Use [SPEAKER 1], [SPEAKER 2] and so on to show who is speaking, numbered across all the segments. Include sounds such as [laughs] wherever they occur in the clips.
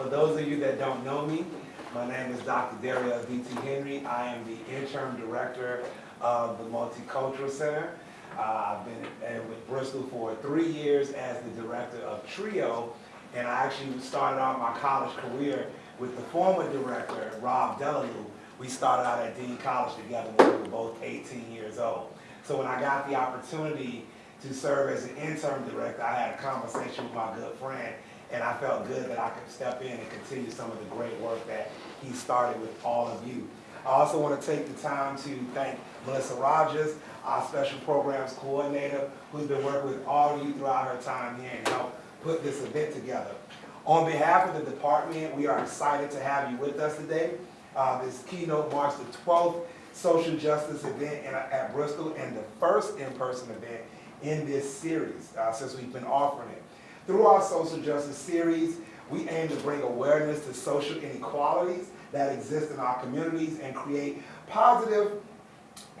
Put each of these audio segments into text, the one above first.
[SPEAKER 1] for those of you that don't know me, my name is Dr. Daria V.T. Henry. I am the interim director of the Multicultural Center. Uh, I've been with Bristol for three years as the director of TRIO, and I actually started out my college career with the former director, Rob Delalue. We started out at Dean College together when we were both 18 years old. So when I got the opportunity to serve as an interim director, I had a conversation with my good friend, and I felt good that I could step in and continue some of the great work that he started with all of you. I also want to take the time to thank Melissa Rogers, our special programs coordinator, who's been working with all of you throughout her time here and helped put this event together. On behalf of the department, we are excited to have you with us today. Uh, this keynote marks the 12th social justice event in, at Bristol and the first in-person event in this series uh, since we've been offering it. Through our social justice series, we aim to bring awareness to social inequalities that exist in our communities and create positive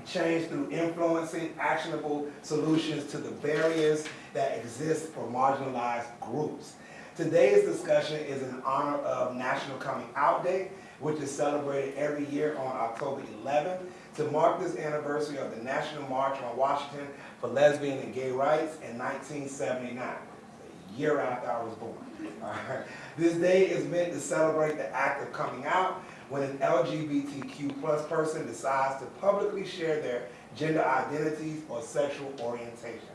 [SPEAKER 1] change through influencing actionable solutions to the barriers that exist for marginalized groups. Today's discussion is in honor of National Coming Out Day, which is celebrated every year on October 11th to mark this anniversary of the National March on Washington for Lesbian and Gay Rights in 1979, a year after I was born. [laughs] This day is meant to celebrate the act of coming out when an LGBTQ plus person decides to publicly share their gender identities or sexual orientation.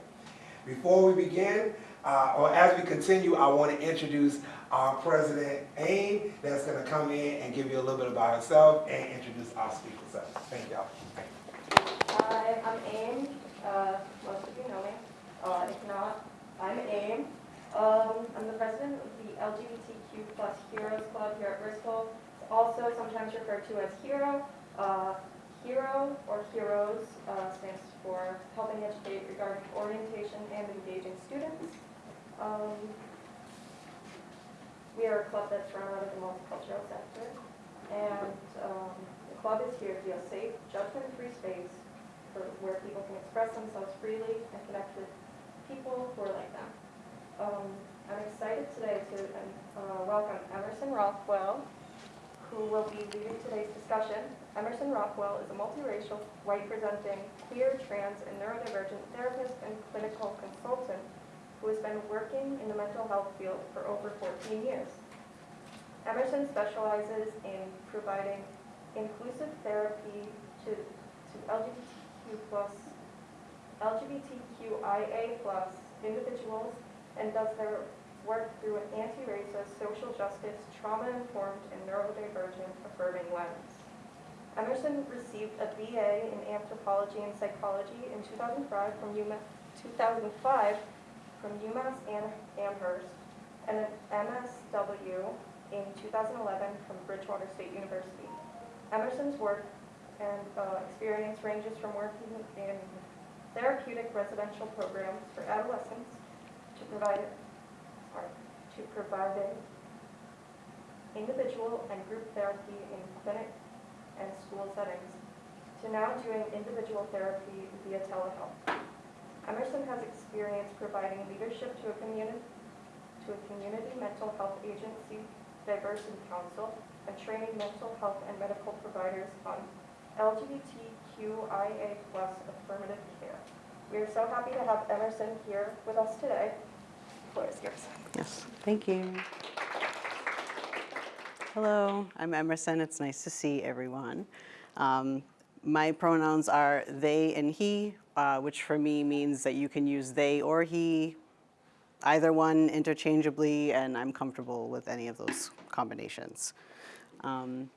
[SPEAKER 1] Before we begin, uh, or as we continue, I want to introduce our president, AIM, that's going to come in and give you a little bit about herself and introduce our speakers. Thank y'all.
[SPEAKER 2] Hi, I'm AIM. Uh, most of you know me. Uh, if not, I'm AIM. Um, I'm the president of the LGBTQ plus Heroes Club here at Bristol. It's also sometimes referred to as HERO. Uh, HERO or HEROES uh, stands for helping educate regarding orientation and engaging students. Um, we are a club that's run out of the multicultural sector, and um, the club is here to be a safe, judgment-free space for where people can express themselves freely and connect with people who are like them. Um, I'm excited today to uh, welcome Emerson Rothwell, who will be leading today's discussion. Emerson Rothwell is a multiracial, white-presenting, queer, trans, and neurodivergent therapist and clinical consultant who has been working in the mental health field for over 14 years. Emerson specializes in providing inclusive therapy to, to LGBTQ plus, LGBTQIA plus individuals and does their work through an anti-racist, social justice, trauma-informed, and neurodivergent affirming lens. Emerson received a BA in anthropology and psychology in 2005 from UMass, 2005 from UMass Amherst and an MSW in 2011 from Bridgewater State University. Emerson's work and uh, experience ranges from working in therapeutic residential programs for adolescents to provide, sorry, to providing individual and group therapy in clinic and school settings, to now doing individual therapy via telehealth. Emerson has experience providing leadership to a community, to a community mental health agency, diversity council, and training mental health and medical providers on LGBTQIA plus affirmative care. We are so happy to have Emerson here with us today. The floor is yours.
[SPEAKER 3] Yes, thank you. Hello, I'm Emerson. It's nice to see everyone. Um, my pronouns are they and he, uh, which for me means that you can use they or he, either one interchangeably, and I'm comfortable with any of those combinations. Um,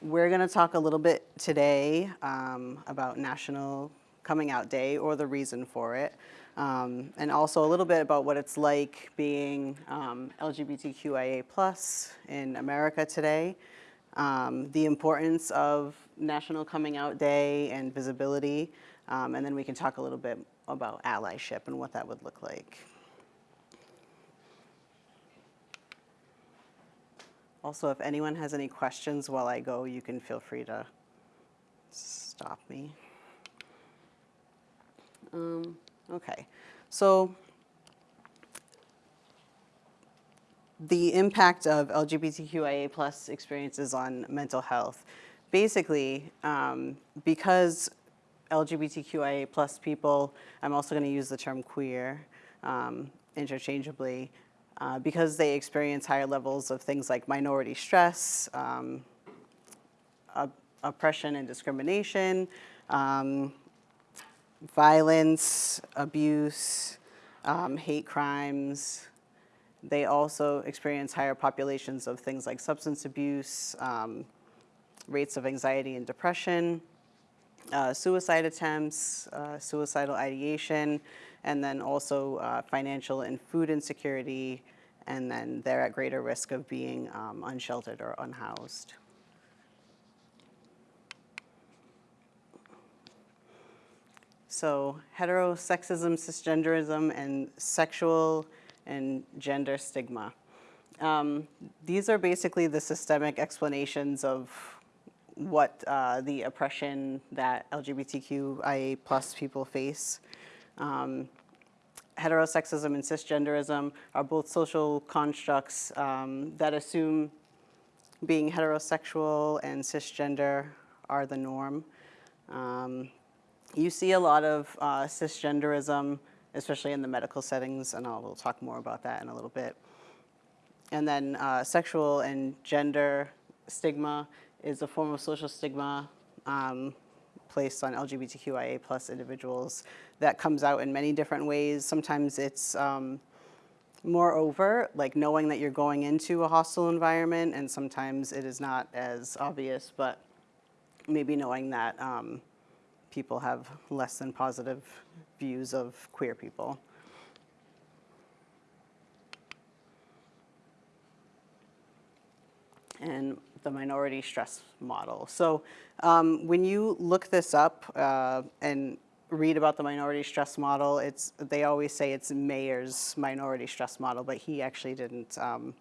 [SPEAKER 3] we're going to talk a little bit today um, about National Coming Out Day or the reason for it, um, and also a little bit about what it's like being um, LGBTQIA plus in America today, um, the importance of National Coming Out Day and visibility, um, and then we can talk a little bit about allyship and what that would look like. Also, if anyone has any questions while I go, you can feel free to stop me. Um, okay, so the impact of LGBTQIA plus experiences on mental health. Basically, um, because LGBTQIA plus people, I'm also going to use the term queer um, interchangeably, uh, because they experience higher levels of things like minority stress, um, op- oppression and discrimination, um, violence, abuse, um, hate crimes. They also experience higher populations of things like substance abuse, um, rates of anxiety and depression, uh, suicide attempts, uh, suicidal ideation, and then also uh, financial and food insecurity, and then they're at greater risk of being um, unsheltered or unhoused. So heterosexism, cisgenderism, and sexual and gender stigma. Um, these are basically the systemic explanations of what uh, the oppression that LGBTQIA plus people face. Um, heterosexism and cisgenderism are both social constructs um, that assume being heterosexual and cisgender are the norm. Um, you see a lot of uh, cisgenderism, especially in the medical settings, and I'll we'll talk more about that in a little bit. And then uh, sexual and gender stigma is a form of social stigma um, placed on LGBTQIA plus individuals that comes out in many different ways. Sometimes it's um, more overt, like knowing that you're going into a hostile environment, and sometimes it is not as obvious, but maybe knowing that um, people have less than positive views of queer people. and the minority stress model. So um, when you look this up uh, and read about the minority stress model, it's, they always say it's Meyer's minority stress model, but he actually didn't um,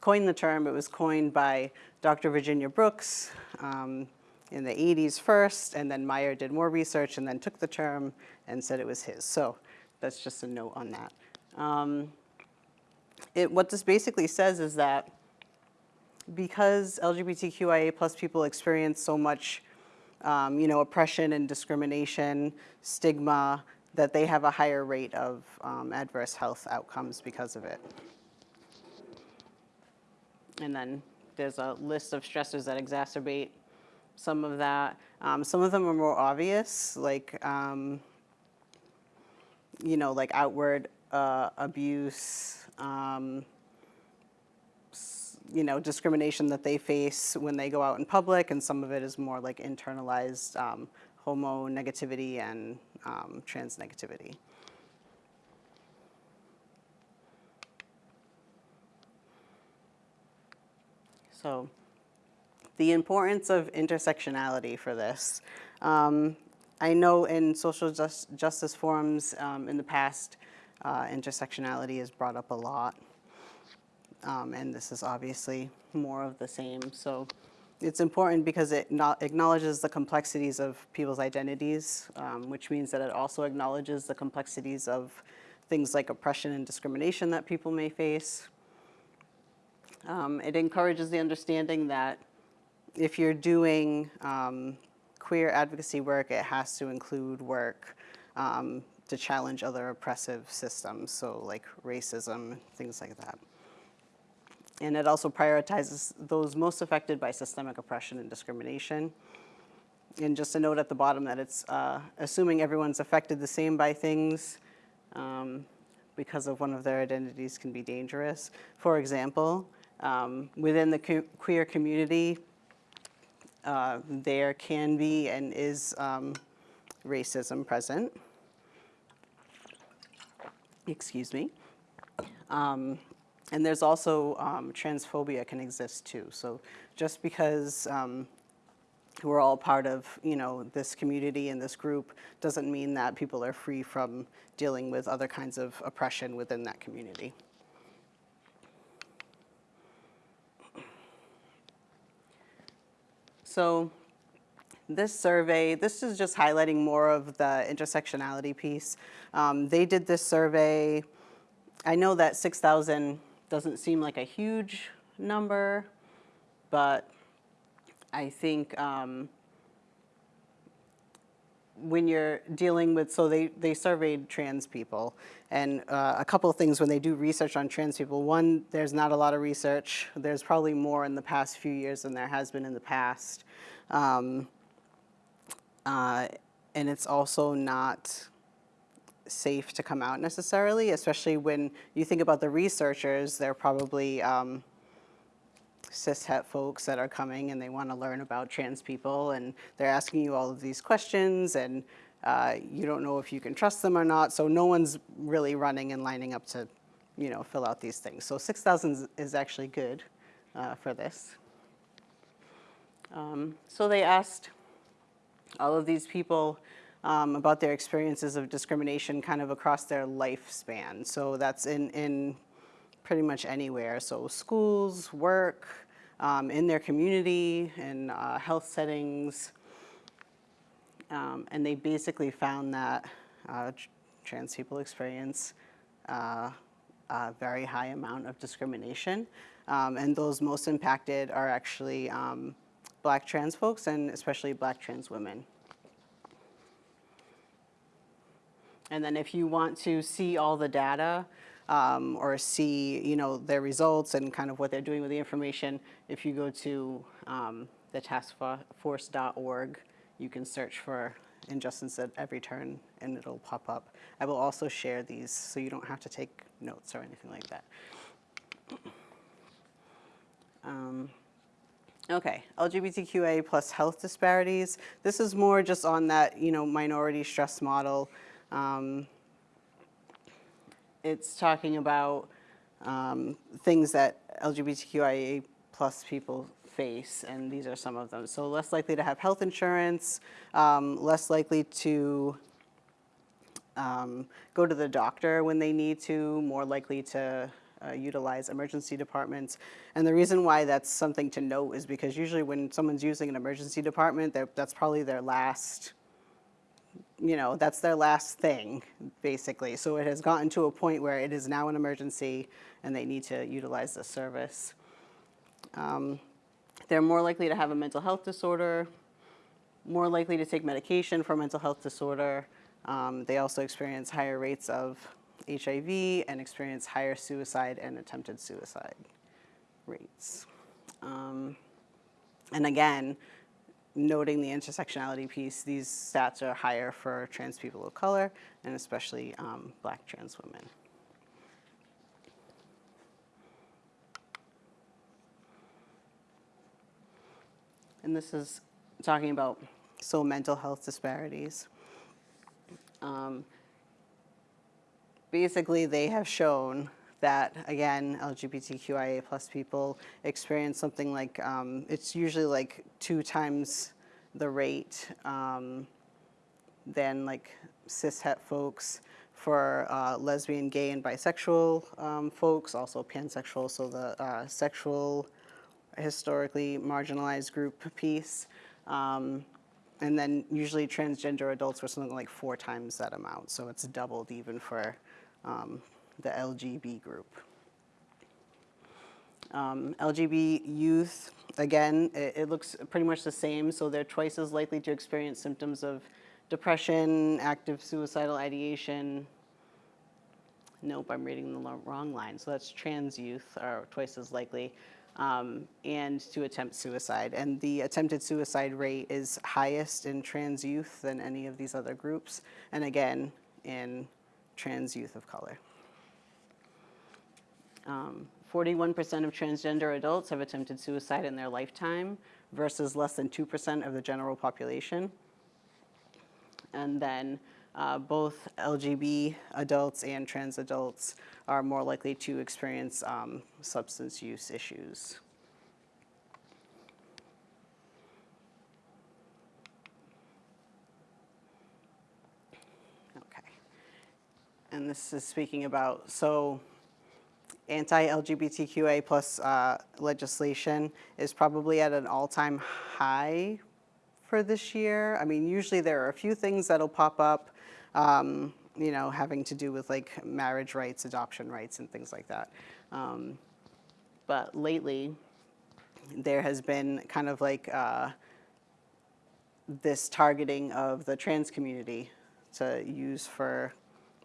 [SPEAKER 3] coin the term. It was coined by Dr. Virginia Brooks um, in the 80s first, and then Meyer did more research and then took the term and said it was his. So that's just a note on that. Um, it, what this basically says is that because LGBTQIA plus people experience so much, um, you know, oppression and discrimination, stigma, that they have a higher rate of um, adverse health outcomes because of it. And then there's a list of stressors that exacerbate some of that. Um, some of them are more obvious, like, um, you know, like outward uh, abuse, um, you know, discrimination that they face when they go out in public, and some of it is more like internalized um, homo negativity and um, trans negativity. So the importance of intersectionality for this. Um, I know in social just, justice forums um, in the past, uh, intersectionality is brought up a lot um, and this is obviously more of the same. So it's important because it acknowledges the complexities of people's identities, um, which means that it also acknowledges the complexities of things like oppression and discrimination that people may face. Um, it encourages the understanding that if you're doing um, queer advocacy work, it has to include work um, to challenge other oppressive systems, so like racism, things like that. And it also prioritizes those most affected by systemic oppression and discrimination. And just a note at the bottom that it's uh, assuming everyone's affected the same by things um, because of one of their identities can be dangerous. For example, um, within the que queer community, uh, there can be and is um, racism present. Excuse me. Um, and there's also um, transphobia can exist too. So just because um, we're all part of, you know, this community and this group doesn't mean that people are free from dealing with other kinds of oppression within that community. So this survey, this is just highlighting more of the intersectionality piece. Um, they did this survey, I know that 6,000 doesn't seem like a huge number, but I think um, when you're dealing with, so they, they surveyed trans people, and uh, a couple of things when they do research on trans people. One, there's not a lot of research. There's probably more in the past few years than there has been in the past. Um, uh, and it's also not safe to come out necessarily, especially when you think about the researchers, they're probably um, cishet folks that are coming and they want to learn about trans people and they're asking you all of these questions and uh, you don't know if you can trust them or not. So no one's really running and lining up to, you know, fill out these things. So 6,000 is actually good uh, for this. Um, so they asked all of these people um, about their experiences of discrimination kind of across their lifespan. So that's in, in pretty much anywhere. So schools, work, um, in their community, in uh, health settings. Um, and they basically found that uh, tr- trans people experience uh, a very high amount of discrimination. Um, and those most impacted are actually um, black trans folks and especially black trans women. And then if you want to see all the data um, or see, you know, their results and kind of what they're doing with the information, if you go to um, the taskforce.org, you can search for injustice at every turn and it'll pop up. I will also share these so you don't have to take notes or anything like that. Um, Okay, LGBTQA plus health disparities. This is more just on that, you know, minority stress model. Um, it's talking about um, things that LGBTQIA plus people face, and these are some of them. So less likely to have health insurance, um, less likely to um, go to the doctor when they need to, more likely to uh, utilize emergency departments. And the reason why that's something to note is because usually when someone's using an emergency department, that's probably their last, you know, that's their last thing, basically. So it has gotten to a point where it is now an emergency and they need to utilize the service. Um, They're more likely to have a mental health disorder, more likely to take medication for mental health disorder. Um, they also experience higher rates of HIV and experience higher suicide and attempted suicide rates. Um, and again, noting the intersectionality piece, these stats are higher for trans people of color and especially um, black trans women. And this is talking about so mental health disparities. Um, basically, they have shown that, again, LGBTQIA plus people experience something like, um, it's usually like two times the rate um, than like cishet folks. For uh, lesbian, gay, and bisexual um, folks, also pansexual, so the uh, sexual historically marginalized group piece. Um, and then usually transgender adults were something like four times that amount. So it's doubled even for um, the LGB group. Um, LGB youth, again, it, it looks pretty much the same. So they're twice as likely to experience symptoms of depression, active suicidal ideation. Nope, I'm reading the wrong line. So that's trans youth are twice as likely. Um, and to attempt suicide. And the attempted suicide rate is highest in trans youth than any of these other groups. And again, in trans youth of color. Um, 41% of transgender adults have attempted suicide in their lifetime versus less than 2% of the general population. And then uh, both LGB adults and trans adults are more likely to experience um, substance use issues. Okay. And this is speaking about, so anti-LGBTQA plus uh, legislation is probably at an all-time high for this year. I mean, usually there are a few things that'll pop up. Um, you know, having to do with like marriage rights, adoption rights, and things like that. Um, but lately, there has been kind of like uh, this targeting of the trans community to use for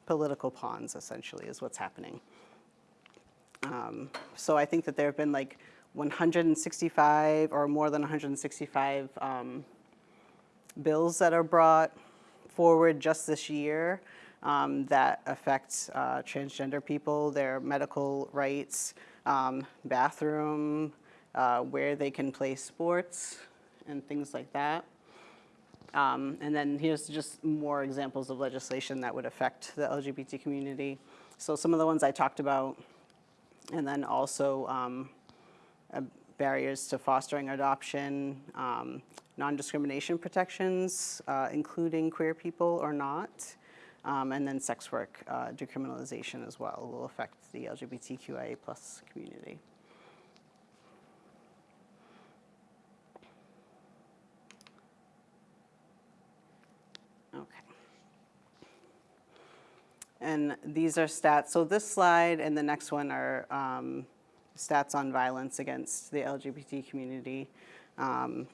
[SPEAKER 3] political pawns, essentially, is what's happening. Um, so I think that there have been like 165 or more than 165 um, bills that are brought forward just this year um, that affect uh, transgender people, their medical rights, um, bathroom, uh, where they can play sports, and things like that. Um, and then here's just more examples of legislation that would affect the LGBT community. So some of the ones I talked about, and then also um, uh, barriers to fostering adoption, um, non-discrimination protections, uh, including queer people or not, um, and then sex work uh, decriminalization as well will affect the LGBTQIA plus community. And these are stats. So this slide and the next one are um, stats on violence against the LGBT community. Um,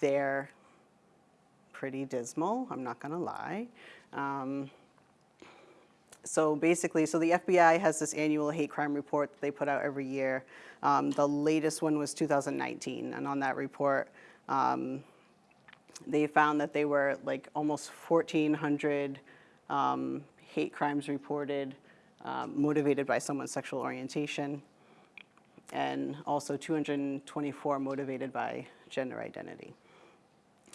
[SPEAKER 3] they're pretty dismal, I'm not gonna lie. Um, so basically, so the FBI has this annual hate crime report that they put out every year. Um, the latest one was 2019, and on that report, um, they found that they were like almost 1,400 um, hate crimes reported um, motivated by someone's sexual orientation, and also 224 motivated by gender identity.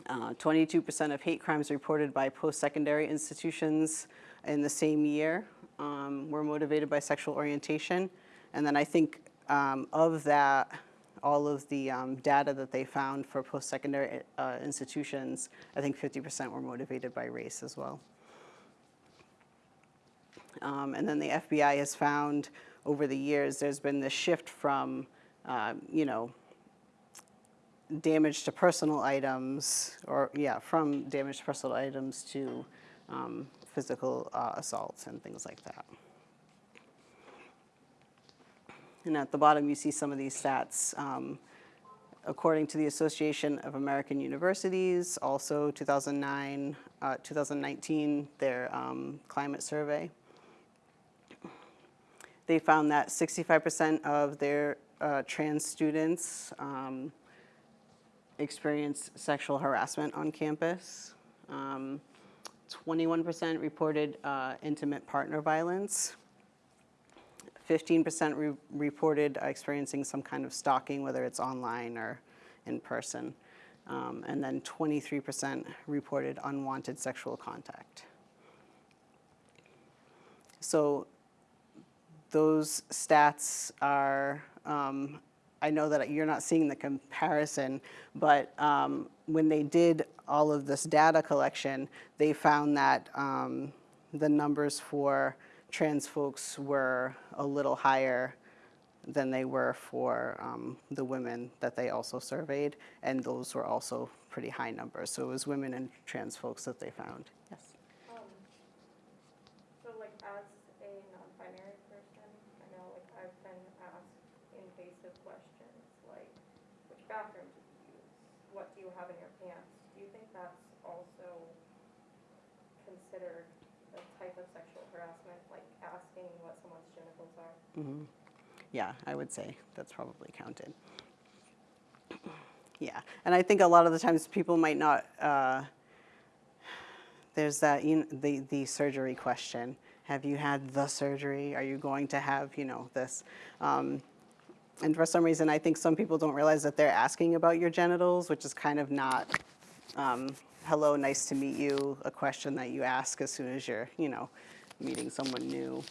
[SPEAKER 3] 22% of hate crimes reported by post-secondary institutions in the same year um, were motivated by sexual orientation. And then I think um, of that, all of the um, data that they found for post-secondary uh, institutions, I think 50% were motivated by race as well. Um, and then the FBI has found over the years there's been this shift from, uh, you know, damage to personal items, or yeah, from damage to personal items to um, physical uh, assaults and things like that. And at the bottom, you see some of these stats. Um, according to the Association of American Universities, also 2009, uh, 2019, their um, climate survey. They found that 65% of their uh, trans students um, experienced sexual harassment on campus. 21% um, reported uh, intimate partner violence. 15% re reported experiencing some kind of stalking, whether it's online or in person. Um, and then 23% reported unwanted sexual contact. So those stats are um, I know that you're not seeing the comparison, but um, when they did all of this data collection, they found that um, the numbers for trans folks were a little higher than they were for um, the women that they also surveyed, and those were also pretty high numbers. So it was women and trans folks that they found. Yes.
[SPEAKER 2] Um, So like as a non-binary person, I know like I've been asked invasive questions like, which bathroom do you use? What do you have in your pants? Do you think that's also considered a type of sexual harassment, like asking what someone's are?
[SPEAKER 3] Mm-hmm. Yeah, I would say that's probably counted. [clears throat] Yeah, and I think a lot of the times people might not, uh, there's that, you know, the, the surgery question. Have you had the surgery? Are you going to have, you know, this? Um, and for some reason, I think some people don't realize that they're asking about your genitals, which is kind of not, um, hello, nice to meet you, a question that you ask as soon as you're, you know, meeting someone new.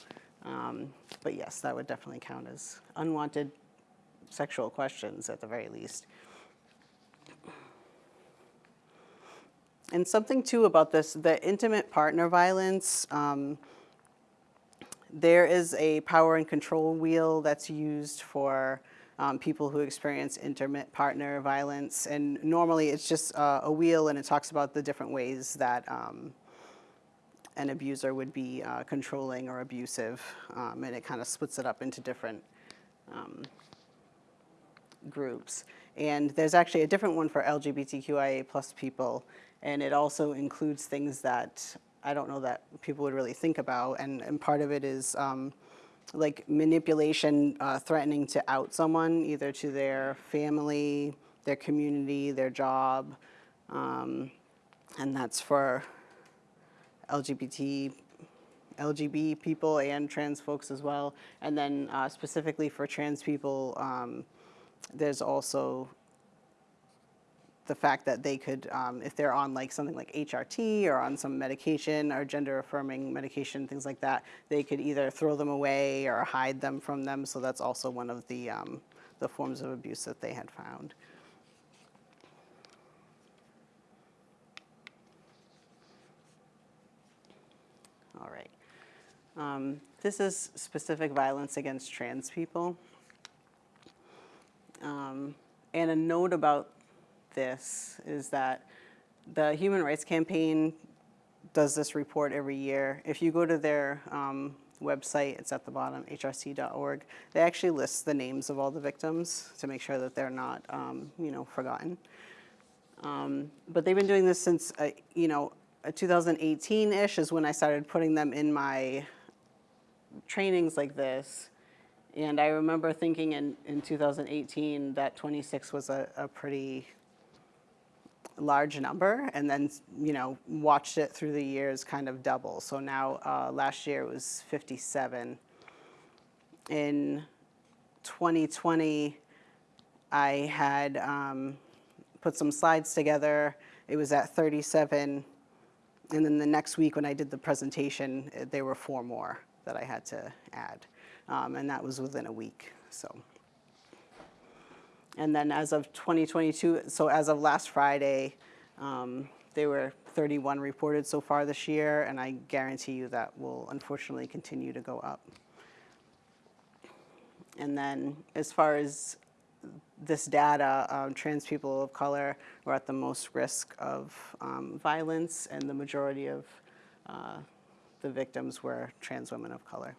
[SPEAKER 3] Um, but yes, that would definitely count as unwanted sexual questions at the very least. And something too about this, the intimate partner violence, um, there is a power and control wheel that's used for um, people who experience intimate partner violence. And normally it's just uh, a wheel and it talks about the different ways that um, an abuser would be uh, controlling or abusive, um, and it kind of splits it up into different um, groups. And there's actually a different one for LGBTQIA plus people, and it also includes things that I don't know that people would really think about, and, and part of it is um, like manipulation, uh, threatening to out someone, either to their family, their community, their job, um, and that's for LGBT, LGB people and trans folks as well. And then uh, specifically for trans people, um, there's also the fact that they could, um, if they're on like something like HRT or on some medication or gender affirming medication, things like that, they could either throw them away or hide them from them. So that's also one of the, um, the forms of abuse that they had found. All right. Um, this is specific violence against trans people. Um, and a note about this is that the Human Rights Campaign does this report every year. If you go to their um, website, it's at the bottom, hrc.org, they actually list the names of all the victims to make sure that they're not, um, you know, forgotten. Um, but they've been doing this since, uh, you know, 2018-ish is when I started putting them in my trainings like this. And I remember thinking in, in 2018 that 26 was a, a pretty large number, and then, you know, watched it through the years kind of double. So now, uh, last year it was 57. In 2020, I had um, put some slides together. It was at 37. And then the next week when I did the presentation, eh, there were four more that I had to add. Um, and that was within a week, so. And then as of 2022, so as of last Friday, um, there were 31 reported so far this year, and I guarantee you that will unfortunately continue to go up. And then as far as this data, um, trans people of color were at the most risk of um, violence, and the majority of uh, the victims were trans women of color.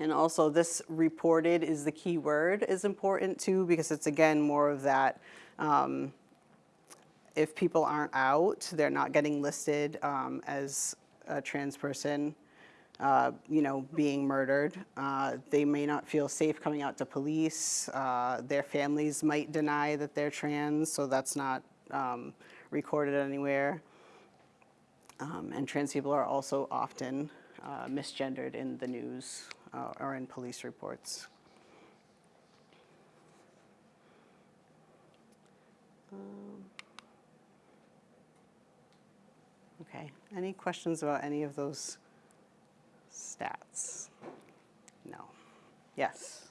[SPEAKER 3] And also this reported is the key word is important too, because it's again more of that, um, if people aren't out, they're not getting listed um, as a trans person, uh, you know, being murdered. Uh, they may not feel safe coming out to police. Uh, their families might deny that they're trans, so that's not um, recorded anywhere. Um, and trans people are also often uh, misgendered in the news uh, or in police reports. Um, Okay, any questions about any of those stats? No. Yes?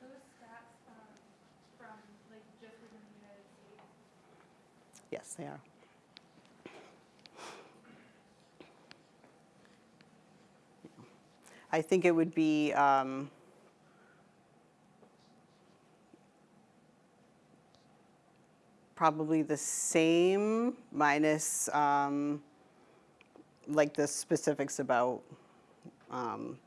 [SPEAKER 4] Those stats um, from like just within the United States.
[SPEAKER 3] Yes, they are. I think it would be, um, probably the same minus, um, like the specifics about, um,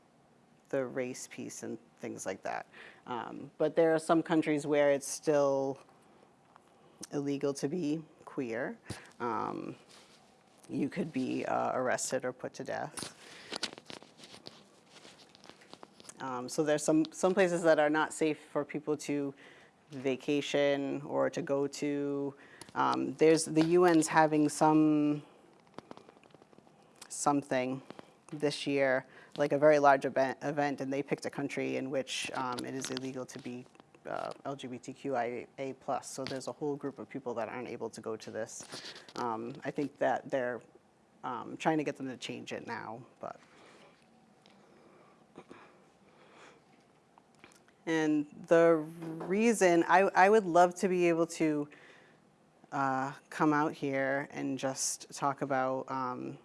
[SPEAKER 3] the race piece and things like that. Um, but there are some countries where it's still illegal to be queer. Um, you could be uh, arrested or put to death. Um, so there's some, some places that are not safe for people to vacation or to go to. Um, there's, the UN's having some, something this year, like a very large event, event and they picked a country in which um, it is illegal to be uh, LGBTQIA+. So there's a whole group of people that aren't able to go to this. Um, I think that they're um, trying to get them to change it now, but. And the reason, I, I would love to be able to uh, come out here and just talk about um,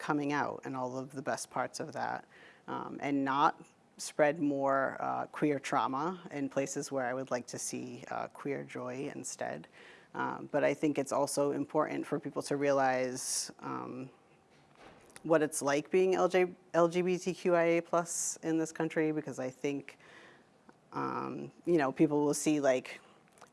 [SPEAKER 3] coming out and all of the best parts of that, um, and not spread more uh, queer trauma in places where I would like to see uh, queer joy instead. Um, but I think it's also important for people to realize um, what it's like being LJ, LGBTQIA plus in this country because I think um, you know, people will see like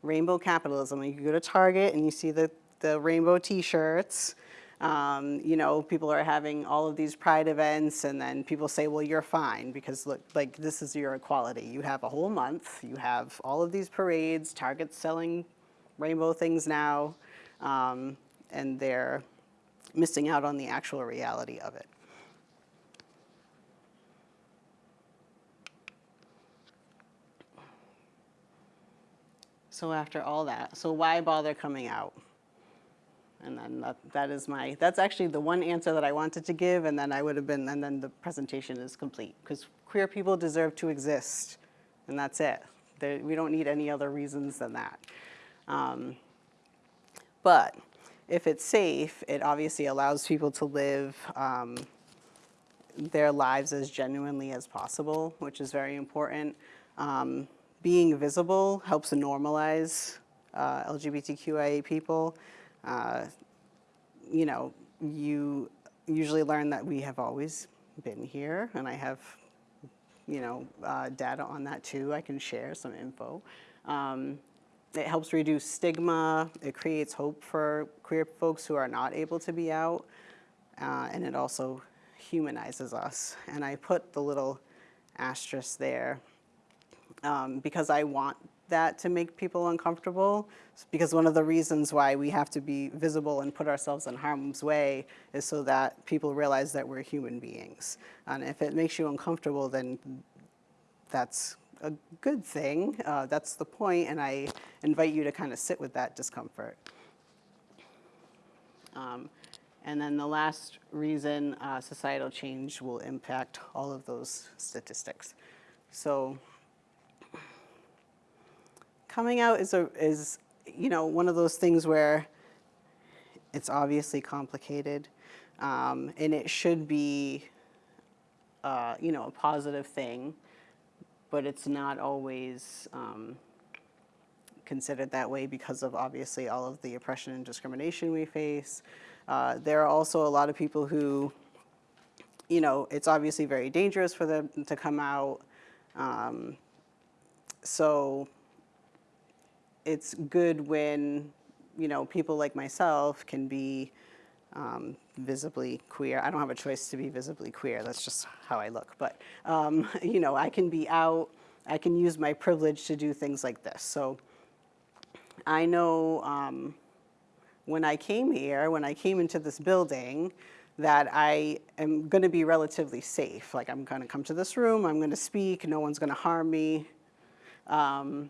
[SPEAKER 3] rainbow capitalism. You go to Target and you see the, the rainbow t-shirts. Um, you know, people are having all of these pride events and then people say, well, you're fine because look, like this is your equality. You have a whole month, you have all of these parades, Target's selling rainbow things now, um, and they're missing out on the actual reality of it. So after all that, so why bother coming out? And then that, that is my, that's actually the one answer that I wanted to give, and then I would have been, and then the presentation is complete. Because queer people deserve to exist, and that's it. There, we don't need any other reasons than that. Um, but if it's safe, it obviously allows people to live um, their lives as genuinely as possible, which is very important. Um, being visible helps normalize uh, LGBTQIA people. Uh, you know, you usually learn that we have always been here, and I have, you know, uh, data on that too. I can share some info. Um, it helps reduce stigma. It creates hope for queer folks who are not able to be out. Uh, and it also humanizes us. And I put the little asterisk there um, because I want that to make people uncomfortable. Because one of the reasons why we have to be visible and put ourselves in harm's way is so that people realize that we're human beings. And if it makes you uncomfortable, then that's a good thing. Uh, that's the point, and I invite you to kind of sit with that discomfort. Um, and then the last reason uh, societal change will impact all of those statistics. So coming out is, a, is you know, one of those things where it's obviously complicated um, and it should be, uh, you know, a positive thing, but it's not always um, considered that way because of obviously all of the oppression and discrimination we face. Uh, there are also a lot of people who, you know, it's obviously very dangerous for them to come out. Um, so it's good when, you know, people like myself can be um, visibly queer. I don't have a choice to be visibly queer. That's just how I look. But, um, [laughs] you know, I can be out. I can use my privilege to do things like this. So I know um, when I came here, when I came into this building, that I am going to be relatively safe. Like I'm going to come to this room, I'm going to speak, no one's going to harm me. Um,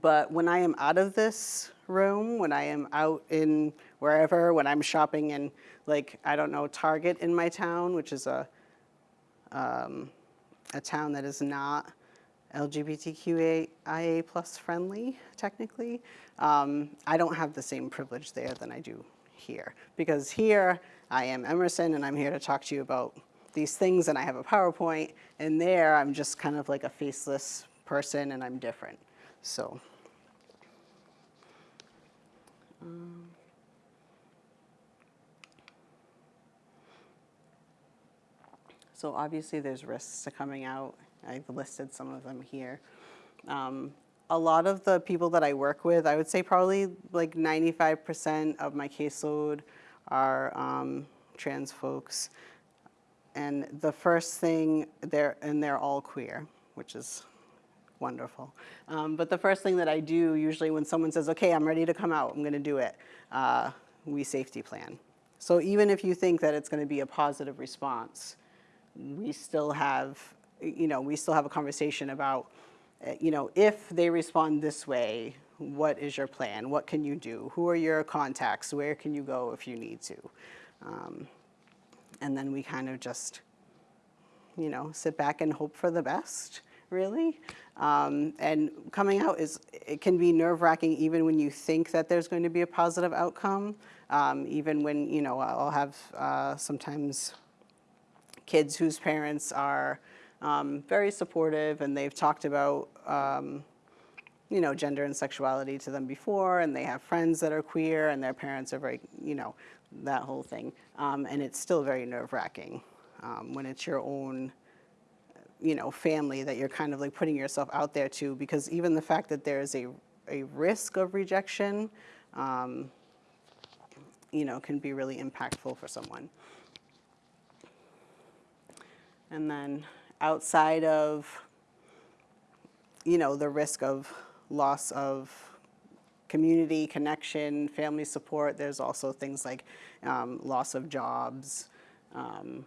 [SPEAKER 3] but when I am out of this room, when I am out in wherever, when I'm shopping in, like, I don't know, Target in my town, which is a, um, a town that is not LGBTQIA plus friendly, technically, um, I don't have the same privilege there than I do here. Because here, I am Emerson, and I'm here to talk to you about these things, and I have a PowerPoint, and there, I'm just kind of like a faceless person, and I'm different. So. Um, so obviously there's risks to coming out. I've listed some of them here. Um, a lot of the people that I work with, I would say probably like 95% of my caseload are um, trans folks. And the first thing, they're, and they're all queer, which is wonderful. Um, but the first thing that I do usually when someone says, okay, I'm ready to come out, I'm gonna do it, uh, we safety plan. So even if you think that it's gonna be a positive response, we still have, you know, we still have a conversation about, uh, you know, if they respond this way, what is your plan? What can you do? Who are your contacts? Where can you go if you need to? Um, and then we kind of just, you know, sit back and hope for the best, really. Um, and coming out is, it can be nerve wracking even when you think that there's going to be a positive outcome. Um, even when, you know, I'll have uh, sometimes kids whose parents are um, very supportive and they've talked about, um, you know, gender and sexuality to them before, and they have friends that are queer, and their parents are very, you know, that whole thing. Um, and it's still very nerve wracking um, when it's your own, you know, family that you're kind of like putting yourself out there to, because even the fact that there is a, a risk of rejection, um, you know, can be really impactful for someone. And then outside of, you know, the risk of loss of community connection, family support, there's also things like um, loss of jobs, um,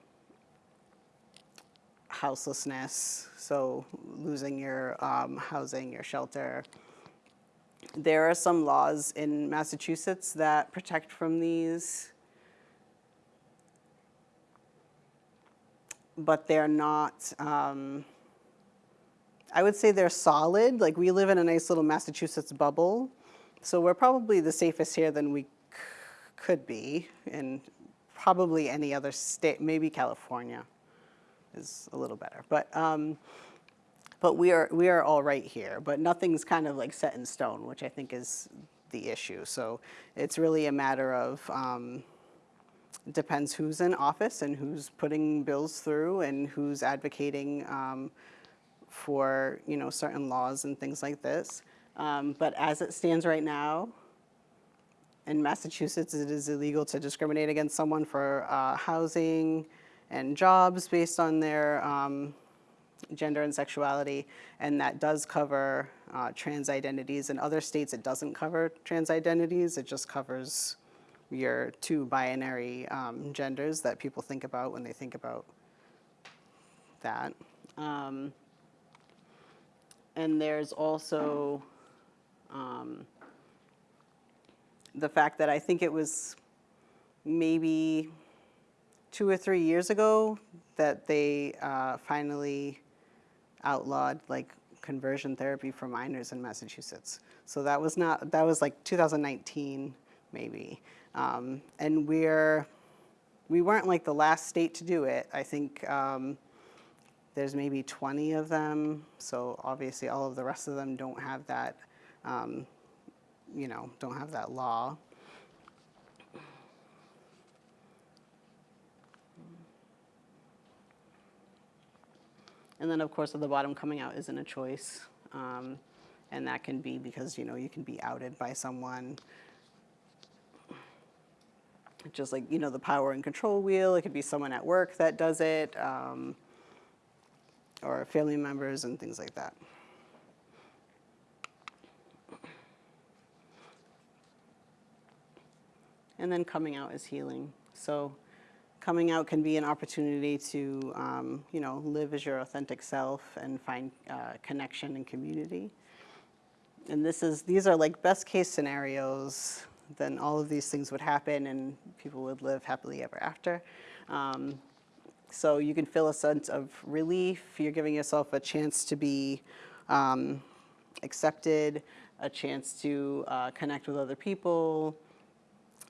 [SPEAKER 3] houselessness, so losing your um, housing, your shelter. There are some laws in Massachusetts that protect from these, but they're not, um, I would say they're solid. Like we live in a nice little Massachusetts bubble, so we're probably the safest here than we could be in probably any other state, maybe California is a little better. But, um, but we are, we are all right here, but nothing's kind of like set in stone, which I think is the issue. So it's really a matter of, um, depends who's in office and who's putting bills through and who's advocating um, for, you know, certain laws and things like this. Um, but as it stands right now, in Massachusetts, it is illegal to discriminate against someone for uh, housing and jobs based on their um, gender and sexuality, and that does cover uh, trans identities. In other states, it doesn't cover trans identities. It just covers your two binary um, genders that people think about when they think about that. Um, and there's also um, the fact that I think it was maybe two or three years ago that they uh, finally outlawed like conversion therapy for minors in Massachusetts. So that was not that was like 2019 maybe, um, and we're we weren't like the last state to do it. I think. Um, there's maybe 20 of them, so obviously all of the rest of them don't have that, um, you know, don't have that law. And then, of course, at the bottom, coming out isn't a choice. Um, and that can be because, you know, you can be outed by someone. Just like, you know, the power and control wheel, it could be someone at work that does it, um, or family members and things like that. And then coming out is healing. So coming out can be an opportunity to, um, you know, live as your authentic self and find uh, connection and community. And this is, these are like best case scenarios, then all of these things would happen and people would live happily ever after. Um, so you can feel a sense of relief. You're giving yourself a chance to be um, accepted, a chance to uh, connect with other people,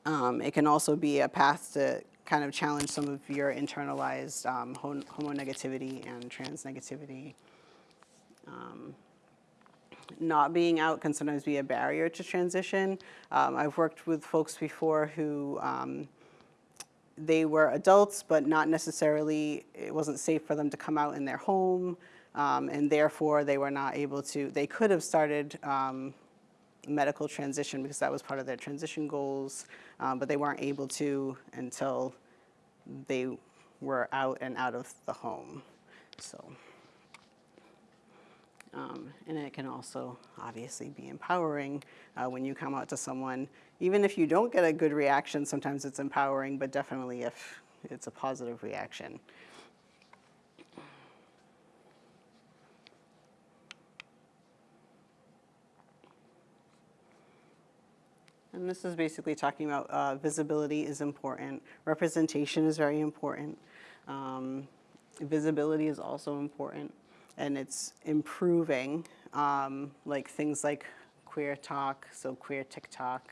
[SPEAKER 3] um, it can also be a path to kind of challenge some of your internalized um, hom- homonegativity and trans negativity. Um, not being out can sometimes be a barrier to transition. Um, I've worked with folks before who um, they were adults, but not necessarily, it wasn't safe for them to come out in their home, um, and therefore they were not able to, they could have started um, medical transition because that was part of their transition goals, um, but they weren't able to until they were out and out of the home. So, um, and it can also obviously be empowering uh, when you come out to someone. Even if you don't get a good reaction, sometimes it's empowering, but definitely if it's a positive reaction. And this is basically talking about uh, visibility is important, representation is very important, um, visibility is also important, and it's improving, um, like things like Queer Talk, so Queer TikTok,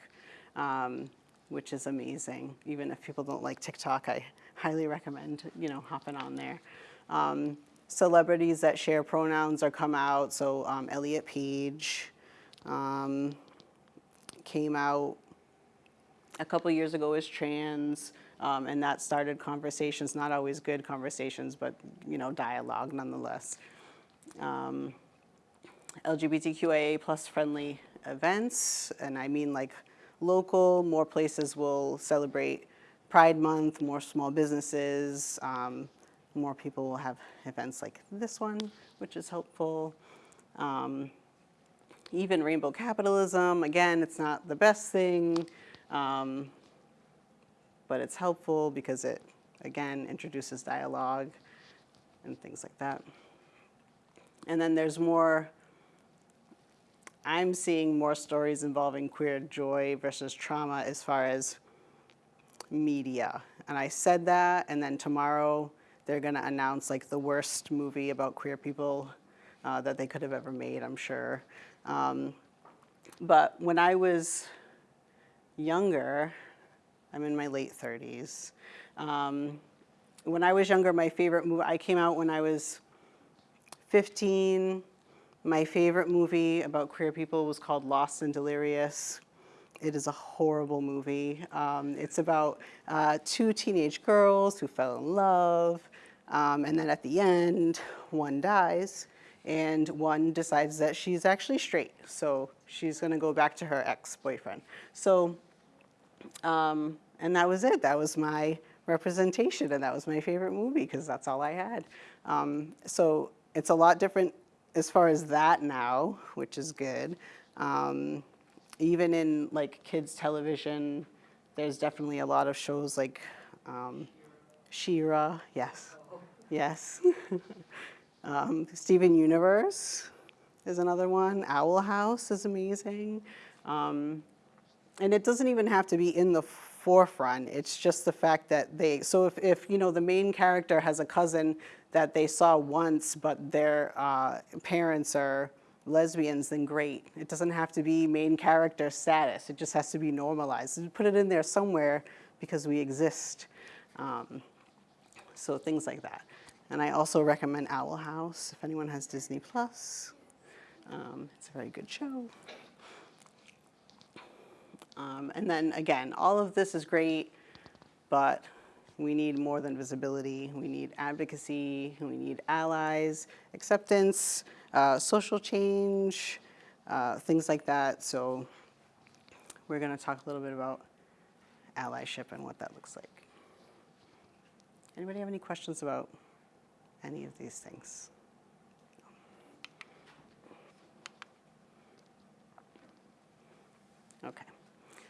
[SPEAKER 3] um, which is amazing. Even if people don't like TikTok, I highly recommend you know hopping on there. Um, celebrities that share pronouns are come out, so um, Elliot Page um, came out a couple years ago as trans, um, and that started conversations, not always good conversations, but, you know, dialogue nonetheless. Um, LGBTQIA plus friendly events, and I mean like local, more places will celebrate Pride Month, more small businesses, um, more people will have events like this one, which is helpful. Um, even rainbow capitalism, again, it's not the best thing, um, but it's helpful because it, again, introduces dialogue and things like that. And then there's more, I'm seeing more stories involving queer joy versus trauma as far as media. And I said that, and then tomorrow they're gonna announce like the worst movie about queer people uh, that they could have ever made, I'm sure. Um, but when I was younger, I'm in my late 30s. Um, when I was younger, my favorite movie, I came out when I was 15. My favorite movie about queer people was called Lost and Delirious. It is a horrible movie. Um, it's about uh, two teenage girls who fell in love, um, and then at the end, one dies, and one decides that she's actually straight, so she's gonna go back to her ex-boyfriend. So, um, and that was it. That was my representation, and that was my favorite movie because that's all I had. Um, so it's a lot different as far as that now, which is good. Um, even in like kids television, there's definitely a lot of shows like um, She-Ra, yes, yes. [laughs] um, Steven Universe is another one. Owl House is amazing. Um, and it doesn't even have to be in the forefront. It's just the fact that they, so if, if you know, the main character has a cousin that they saw once, but their uh, parents are lesbians, then great. It doesn't have to be main character status. It just has to be normalized. You Put it in there somewhere because we exist. Um, so things like that. And I also recommend Owl House if anyone has Disney Plus. Um, it's a very good show. Um, and then again, all of this is great, but we need more than visibility. We need advocacy, we need allies, acceptance, uh, social change, uh, things like that. So we're gonna talk a little bit about allyship and what that looks like. Anybody have any questions about any of these things? Okay.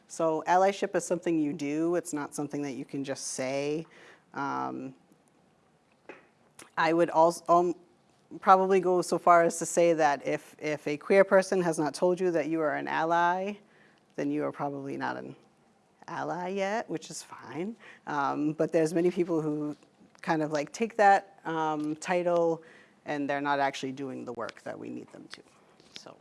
[SPEAKER 3] So allyship is something you do. It's not something that you can just say. Um, I would also um, probably go so far as to say that if, if a queer person has not told you that you are an ally, then you are probably not an ally yet, which is fine. Um, but there's many people who kind of like take that um, title and they're not actually doing the work that we need them to. So.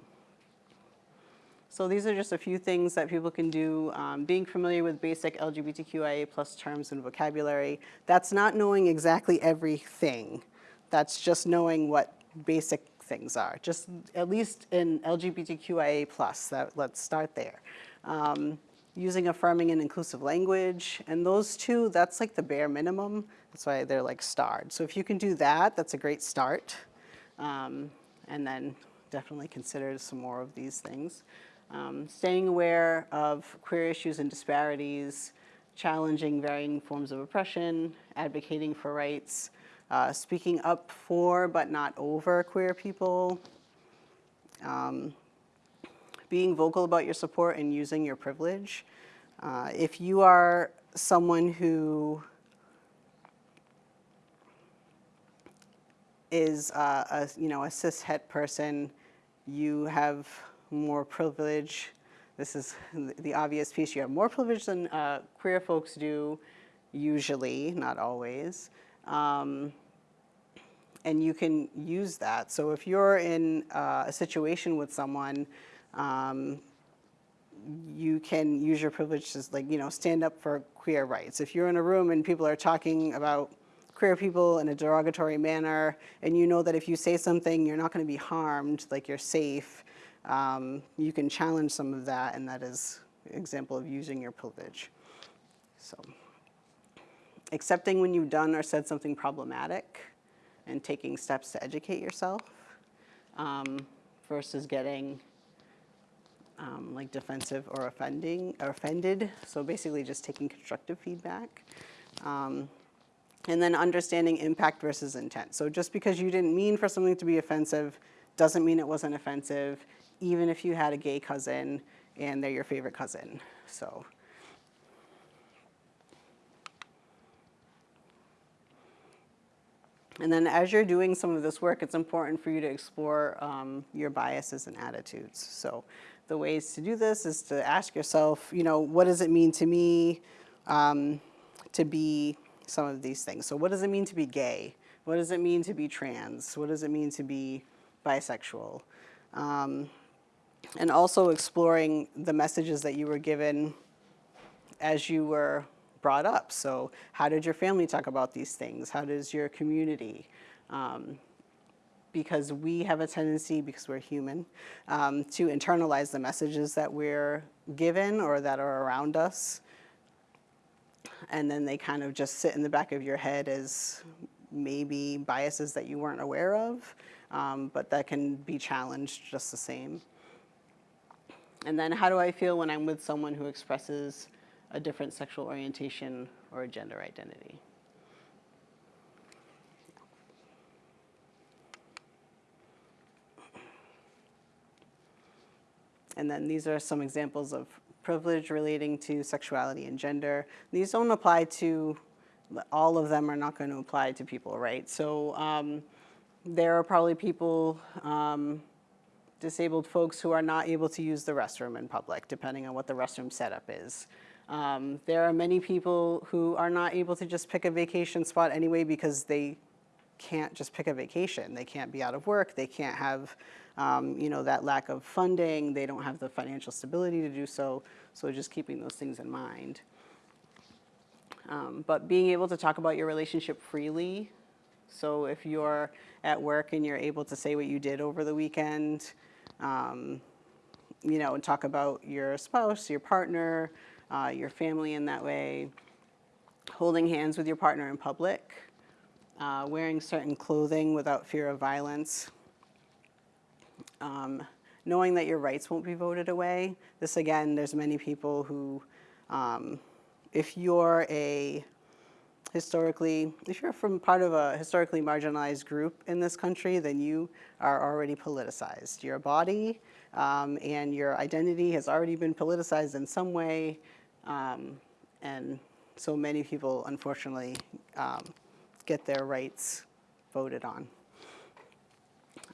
[SPEAKER 3] So these are just a few things that people can do. Um, being familiar with basic LGBTQIA plus terms and vocabulary. That's not knowing exactly everything. That's just knowing what basic things are. Just at least in LGBTQIA plus, that, let's start there. Um, using affirming and inclusive language, and those two, that's like the bare minimum. That's why they're like starred. So if you can do that, that's a great start. Um, and then definitely consider some more of these things. Um, staying aware of queer issues and disparities, challenging varying forms of oppression, advocating for rights, uh, speaking up for but not over queer people, um, being vocal about your support and using your privilege. Uh, if you are someone who is uh, a, you know, a cis het person, you have more privilege. This is [laughs] the obvious piece. You have more privilege than uh, queer folks do, usually, not always. Um, and you can use that. So if you're in uh, a situation with someone, um, you can use your privilege to like, you know, stand up for queer rights. If you're in a room and people are talking about queer people in a derogatory manner, and you know that if you say something, you're not gonna be harmed, like you're safe, um, you can challenge some of that, and that is an example of using your privilege. So, accepting when you've done or said something problematic, and taking steps to educate yourself, um, versus getting um, like defensive or offending or offended. So basically, just taking constructive feedback. Um, and then understanding impact versus intent. So just because you didn't mean for something to be offensive doesn't mean it wasn't offensive, even if you had a gay cousin and they're your favorite cousin. So. And then as you're doing some of this work, it's important for you to explore um, your biases and attitudes. So the ways to do this is to ask yourself, you know, what does it mean to me um, to be some of these things? So what does it mean to be gay? What does it mean to be trans? What does it mean to be bisexual? Um, and also exploring the messages that you were given as you were brought up. So how did your family talk about these things? How does your community? Um, because we have a tendency, because we're human, um, to internalize the messages that we're given or that are around us. And then they kind of just sit in the back of your head as maybe biases that you weren't aware of, um, but that can be challenged just the same. And then how do I feel when I'm with someone who expresses a different sexual orientation or a gender identity? And then these are some examples of privilege relating to sexuality and gender. These don't apply to, all of them are not going to apply to people, right? So um, there are probably people, um, disabled folks who are not able to use the restroom in public, depending on what the restroom setup is. Um, there are many people who are not able to just pick a vacation spot anyway because they can't just pick a vacation. They can't be out of work. They can't have, um, you know, that lack of funding. They don't have the financial stability to do so. So just keeping those things in mind. Um, but being able to talk about your relationship freely. So if you're at work and you're able to say what you did over the weekend, um, you know, and talk about your spouse, your partner, uh, your family in that way, holding hands with your partner in public, uh, wearing certain clothing without fear of violence, um, knowing that your rights won't be voted away. This again, there's many people who, um, if you're a historically, if you're from part of a historically marginalized group in this country, then you are already politicized. Your body um, and your identity has already been politicized in some way, um, and so many people, unfortunately, um, get their rights voted on.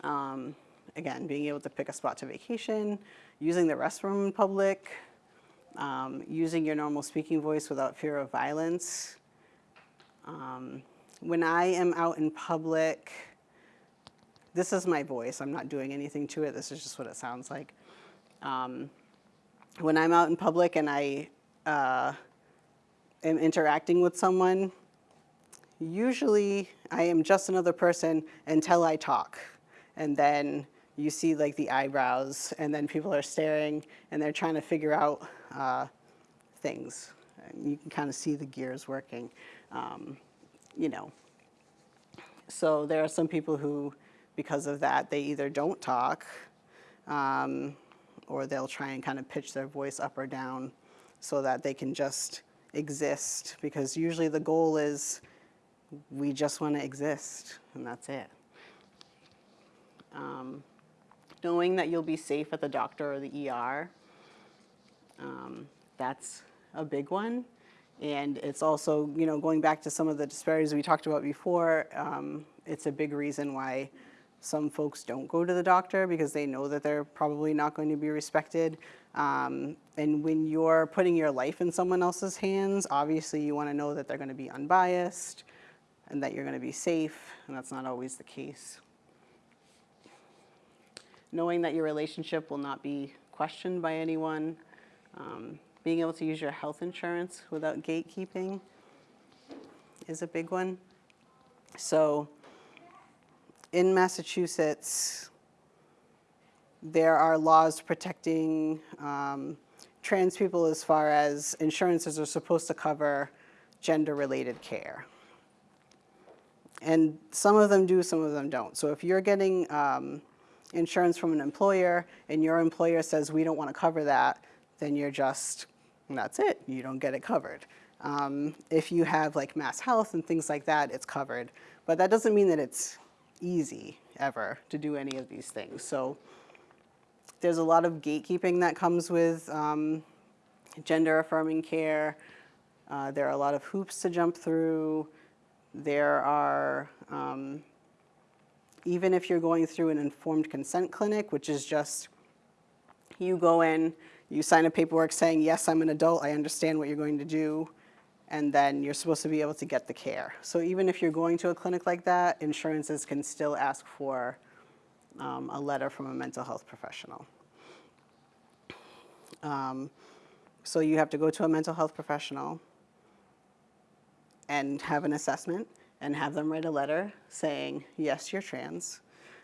[SPEAKER 3] Um, again, being able to pick a spot to vacation, using the restroom in public, um, using your normal speaking voice without fear of violence. Um, when I am out in public, this is my voice. I'm not doing anything to it. This is just what it sounds like. Um, when I'm out in public and I uh, am interacting with someone, usually I am just another person until I talk. And then you see like the eyebrows and then people are staring and they're trying to figure out uh, things. And you can kind of see the gears working, um, you know. So there are some people who, because of that, they either don't talk um, or they'll try and kind of pitch their voice up or down so that they can just exist because usually the goal is we just want to exist and that's it. Um, knowing that you'll be safe at the doctor or the ER, um, that's a big one. And it's also, you know, going back to some of the disparities we talked about before, um, it's a big reason why some folks don't go to the doctor because they know that they're probably not going to be respected. Um, and when you're putting your life in someone else's hands, obviously you want to know that they're going to be unbiased and that you're going to be safe, and that's not always the case. Knowing that your relationship will not be questioned by anyone, um, being able to use your health insurance without gatekeeping is a big one. So in Massachusetts, there are laws protecting um, trans people as far as insurances are supposed to cover gender-related care. And some of them do, some of them don't. So if you're getting um, insurance from an employer and your employer says, we don't want to cover that, then you're just, that's it, you don't get it covered. Um, if you have like MassHealth and things like that, it's covered. But that doesn't mean that it's easy ever to do any of these things. So there's a lot of gatekeeping that comes with um, gender affirming care. Uh, there are a lot of hoops to jump through. There are, um, even if you're going through an informed consent clinic, which is just you go in, you sign a paperwork saying, yes, I'm an adult, I understand what you're going to do, and then you're supposed to be able to get the care. So even if you're going to a clinic like that, insurances can still ask for um, a letter from a mental health professional. Um, so you have to go to a mental health professional and have an assessment and have them write a letter saying, yes, you're trans,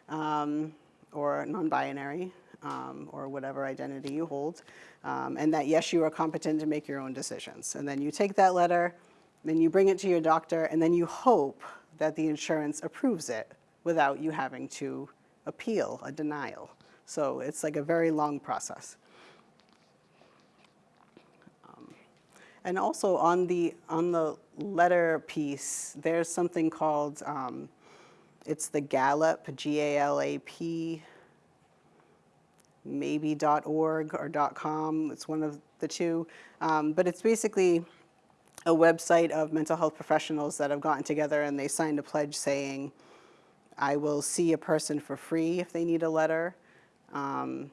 [SPEAKER 3] um, or non-binary, um, or whatever identity you hold, um, and that yes, you are competent to make your own decisions. And then you take that letter, then you bring it to your doctor, and then you hope that the insurance approves it without you having to appeal a denial. So it's like a very long process. And also on the, on the letter piece, there's something called, um, it's the GALAP, G-A-L-A-P, maybe dot .org or dot .com, it's one of the two. Um, but it's basically a website of mental health professionals that have gotten together and they signed a pledge saying, I will see a person for free if they need a letter. Um,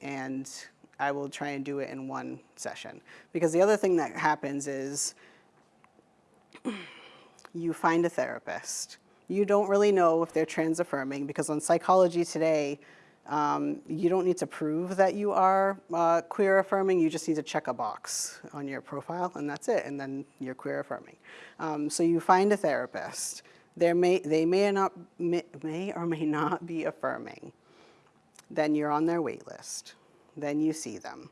[SPEAKER 3] and I will try and do it in one session. Because the other thing that happens is you find a therapist. You don't really know if they're trans affirming because on Psychology Today, um, you don't need to prove that you are uh, queer affirming, you just need to check a box on your profile and that's it, and then you're queer affirming. Um, so you find a therapist. There may, they may not, may, may or may not be affirming. Then you're on their wait list then you see them.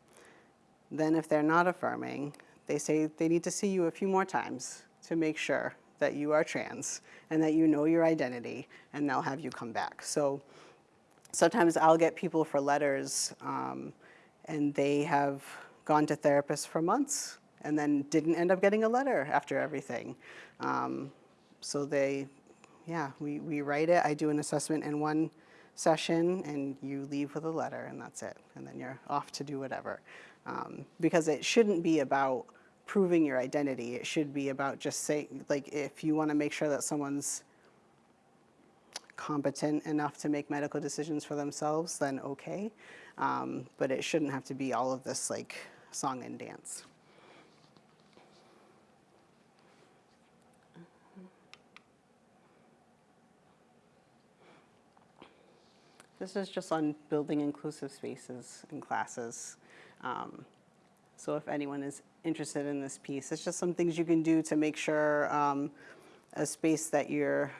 [SPEAKER 3] Then if they're not affirming, they say they need to see you a few more times to make sure that you are trans and that you know your identity and they'll have you come back. So sometimes I'll get people for letters um, and they have gone to therapists for months and then didn't end up getting a letter after everything. Um, so they, yeah, we, we write it. I do an assessment in one session and you leave with a letter and that's it. And then you're off to do whatever. Um, because it shouldn't be about proving your identity. It should be about just saying, like, if you want to make sure that someone's competent enough to make medical decisions for themselves, then okay. Um, but it shouldn't have to be all of this, like, song and dance. This is just on building inclusive spaces in classes. Um, so if anyone is interested in this piece, it's just some things you can do to make sure um, a space that you're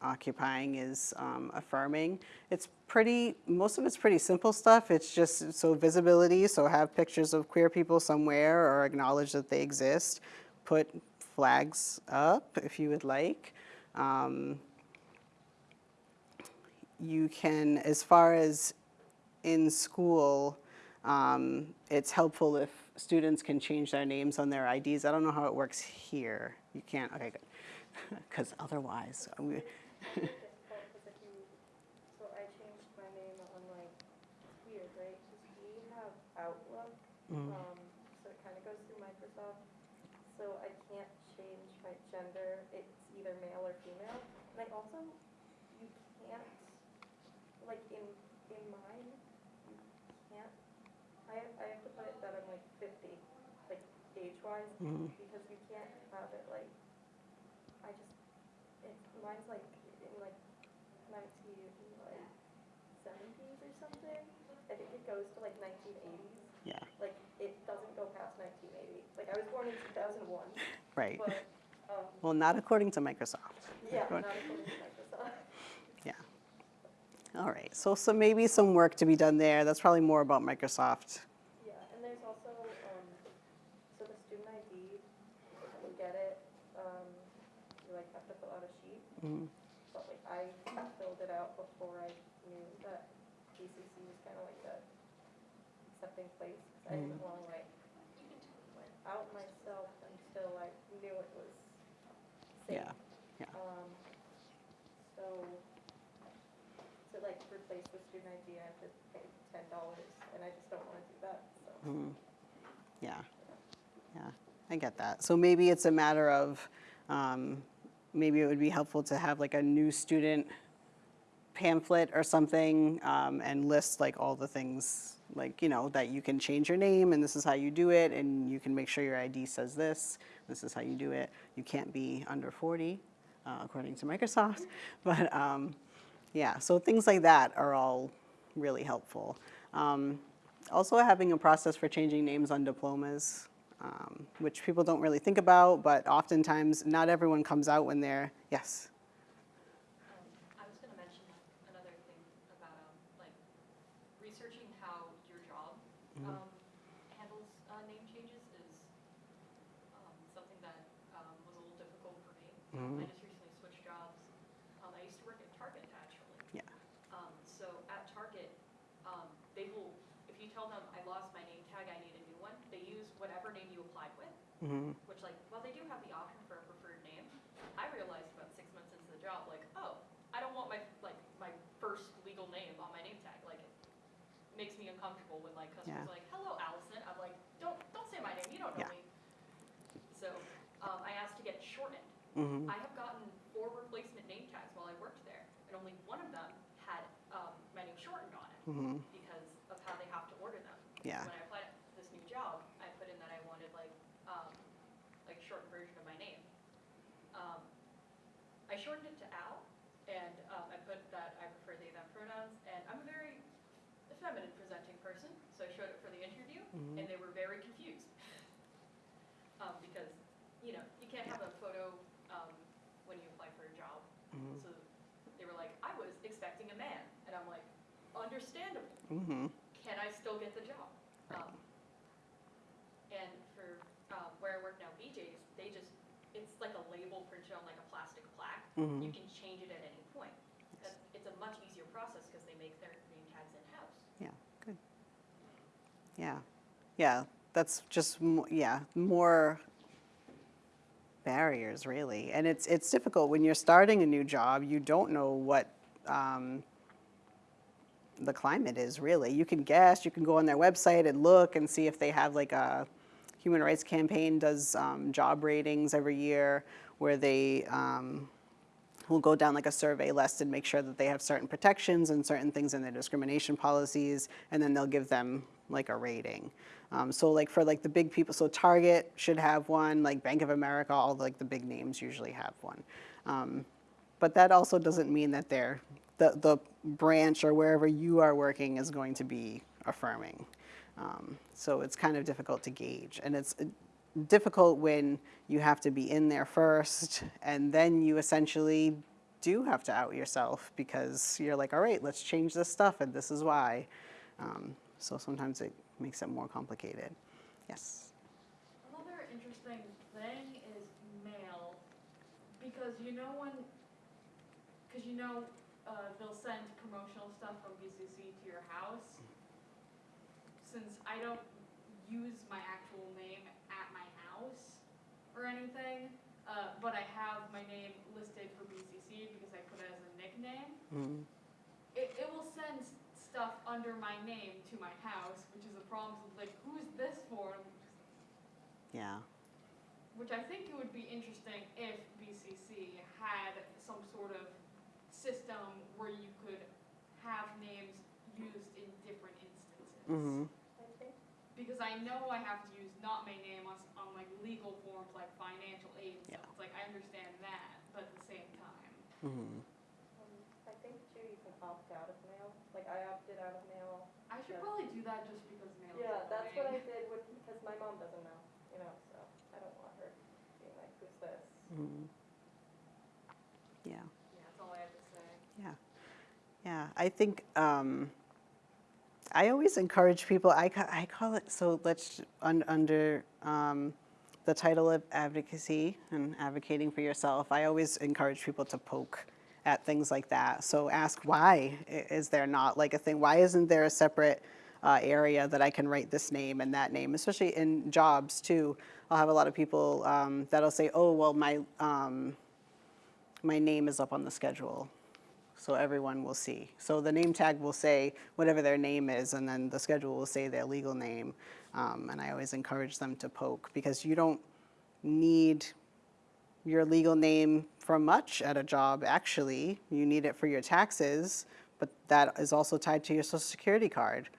[SPEAKER 3] occupying is um, affirming. It's pretty, most of it's pretty simple stuff. It's just, so visibility, so have pictures of queer people somewhere or acknowledge that they exist. Put flags up if you would like. Um, you can, as far as in school, um, it's helpful if students can change their names on their IDs. I don't know how it works here. You can't, okay, good. [laughs] Because otherwise, we,
[SPEAKER 2] difficult because if you, so I changed my name on like, it's weird, right? Because we have Outlook,
[SPEAKER 3] Mm.
[SPEAKER 2] um, so it kind of goes through Microsoft. So I can't change my gender, it's either male or female. And I also, you can't, like in, in mine, you can't, I have, I have to put it that I'm like fifty, like age-wise,
[SPEAKER 3] Mhm.
[SPEAKER 2] because you can't have it like, I just, it's, mine's like in like nineteen like seventies or something. I think it goes to like nineteen eighties.
[SPEAKER 3] yeah,
[SPEAKER 2] Like it doesn't go past nineteen eighty. Like I was born in two thousand one,
[SPEAKER 3] right.
[SPEAKER 2] but um,
[SPEAKER 3] Well, not according to Microsoft.
[SPEAKER 2] yeah, not according to Microsoft.
[SPEAKER 3] Yeah. All right, so, so maybe some work to be done there. That's probably more about Microsoft.
[SPEAKER 2] Yeah, and there's also, um, so the student ID, you get it, um, you like have to fill out a sheet.
[SPEAKER 3] Mhm.
[SPEAKER 2] But like I filled it out before I knew that BCC was kind of like the accepting place. 'cause I didn't want to like out myself until I knew it was safe.
[SPEAKER 3] Yeah, yeah.
[SPEAKER 2] Um, so, to like replace the student ID, I have to pay ten dollars, and I just don't wanna do that, so.
[SPEAKER 3] Mhm. Yeah, yeah, I get that. So maybe it's a matter of, um, maybe it would be helpful to have like a new student pamphlet or something um, and list like all the things, like, you know, that you can change your name and this is how you do it and you can make sure your ID says this, this is how you do it. You can't be under 40, uh, according to Microsoft. [laughs] But um, yeah, so things like that are all really helpful. Um, also having a process for changing names on diplomas, um, which people don't really think about, but oftentimes not everyone comes out when they're, yes.
[SPEAKER 5] Um, I was gonna mention another thing about, like, researching how your job, handles, uh, name changes is, um, something that, um, was a little difficult for me. I just recently switched jobs. Um, I used to work at Target, actually.
[SPEAKER 3] Yeah.
[SPEAKER 5] Um, so at Target, um, they will, if you tell them, I lost my name tag, I need a new one, they use whatever name you applied with.
[SPEAKER 3] Mhm.
[SPEAKER 5] Which like, while they do have the option for a preferred name, I realized about six months into the job, like, oh, I don't want my, like, my first legal name on my name tag, like, it makes me uncomfortable when like customers
[SPEAKER 3] Yeah.
[SPEAKER 5] are like, hello Allison, I'm like, don't, don't say my name, you don't know
[SPEAKER 3] Yeah.
[SPEAKER 5] me. So, um, I asked to get it shortened.
[SPEAKER 3] Mhm.
[SPEAKER 5] I have gotten four replacement name tags while I worked there, and only one of them had, um, my name shortened on it
[SPEAKER 3] Mhm.
[SPEAKER 5] because of how they have to order them.
[SPEAKER 3] Yeah.
[SPEAKER 5] When I applied to this new job, I put in that I wanted like, um, like shortened version of my name. Um, I shortened it to Al, and, um, I put that I prefer they, them pronouns, and I'm a very feminine presenting person, so I showed it for the interview, and they were very confused. [laughs] Um, because, you know, you can't have a photo, um, when you apply for a job.
[SPEAKER 3] Mhm.
[SPEAKER 5] So they were like, I was expecting a man, and I'm like, understandable
[SPEAKER 3] Mhm.
[SPEAKER 5] can I still get the job? Um, And for um, where I work now, BJ's, they just, it's like a label printed on like a plastic plaque. You
[SPEAKER 3] Mhm.
[SPEAKER 5] can change it at any point. That- It's a much easier process because they make their name tags in-house.
[SPEAKER 3] Yeah, good. Yeah, yeah, that's just, mo- yeah, more barriers, really. And it's, it's difficult when you're starting a new job, you don't know what um, the climate is, really. You can guess, you can go on their website and look and see if they have like a, Human Rights Campaign does um, job ratings every year where they um, will go down like a survey list and make sure that they have certain protections and certain things in their discrimination policies, and then they'll give them like a rating. Um, so like for like the big people, so Target should have one, like Bank of America, all like the big names usually have one. Um, but that also doesn't mean that they're, the, the branch or wherever you are working is going to be affirming. Um, so it's kind of difficult to gauge. And it's difficult when you have to be in there first and then you essentially do have to out yourself because you're like, all right, let's change this stuff and this is why. Um, so sometimes it makes it more complicated. Yes.
[SPEAKER 6] Another interesting thing is mail, because you know when, because you know, uh, they'll send promotional stuff from BCC to your house. Since I don't use my actual name house or anything, uh, but I have my name listed for BCC because I put it as a nickname,
[SPEAKER 3] Mhm.
[SPEAKER 6] it, it will send stuff under my name to my house, which is a problem, so it's like, who's this for?
[SPEAKER 3] Yeah.
[SPEAKER 6] Which I think it would be interesting if BCC had some sort of system where you could have names used in different instances.
[SPEAKER 3] hmm
[SPEAKER 6] Because I know I have to use not my name on, on like legal forms like financial aid and stuff.
[SPEAKER 3] Yeah.
[SPEAKER 6] It's like, I understand that, but at the same time.
[SPEAKER 3] hmm
[SPEAKER 2] um, I think too, you can opt out of mail, like I opted out of mail.
[SPEAKER 6] I should probably do that just because mail is
[SPEAKER 2] Yeah, that's what I did with, because my mom doesn't know, you know, so I don't want her being like, who's this?
[SPEAKER 3] hmm Yeah.
[SPEAKER 6] Yeah, that's all I have to say.
[SPEAKER 3] Yeah. Yeah. I think um, I always encourage people. I ca- I call it so. Let's un, under um, the title of advocacy and advocating for yourself. I always encourage people to poke at things like that. So ask why is there not like a thing? Why isn't there a separate uh, area that I can write this name and that name? Especially in jobs too. I'll have a lot of people um, that'll say, "Oh, well, my um, my name is up on the schedule." So everyone will see. So the name tag will say whatever their name is, and then the schedule will say their legal name. Um, and I always encourage them to poke because you don't need your legal name for much at a job, actually. You need it for your taxes, but that is also tied to your social security card.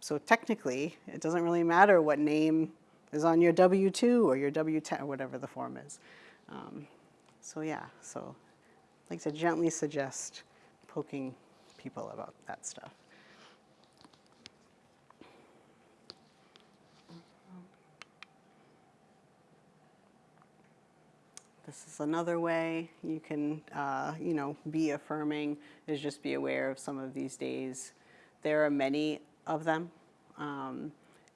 [SPEAKER 3] So technically, it doesn't really matter what name is on your W-2 or your W-10, or whatever the form is. Um, so yeah, so like to gently suggest poking people about that stuff. This is another way you can, uh, you know, be affirming is just be aware of some of these days. There are many of them. Um,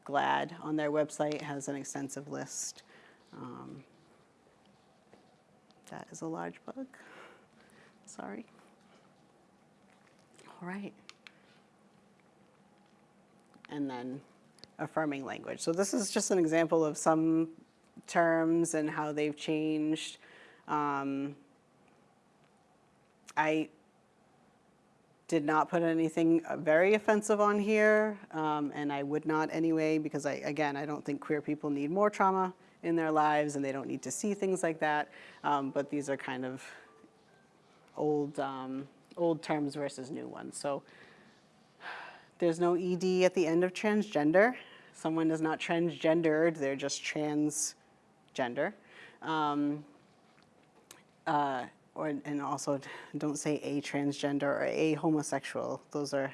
[SPEAKER 3] GLAAD on their website has an extensive list. Um, that is a large bug. Sorry. All right. And then affirming language. So this is just an example of some terms and how they've changed. Um, I did not put anything uh, very offensive on here, um, and I would not anyway, because I, again, I don't think queer people need more trauma in their lives, and they don't need to see things like that. Um, but these are kind of old, um, old terms versus new ones. So there's no ED at the end of transgender. Someone is not transgendered, they're just transgender. Um, uh, or, and also don't say a transgender or a homosexual. Those are.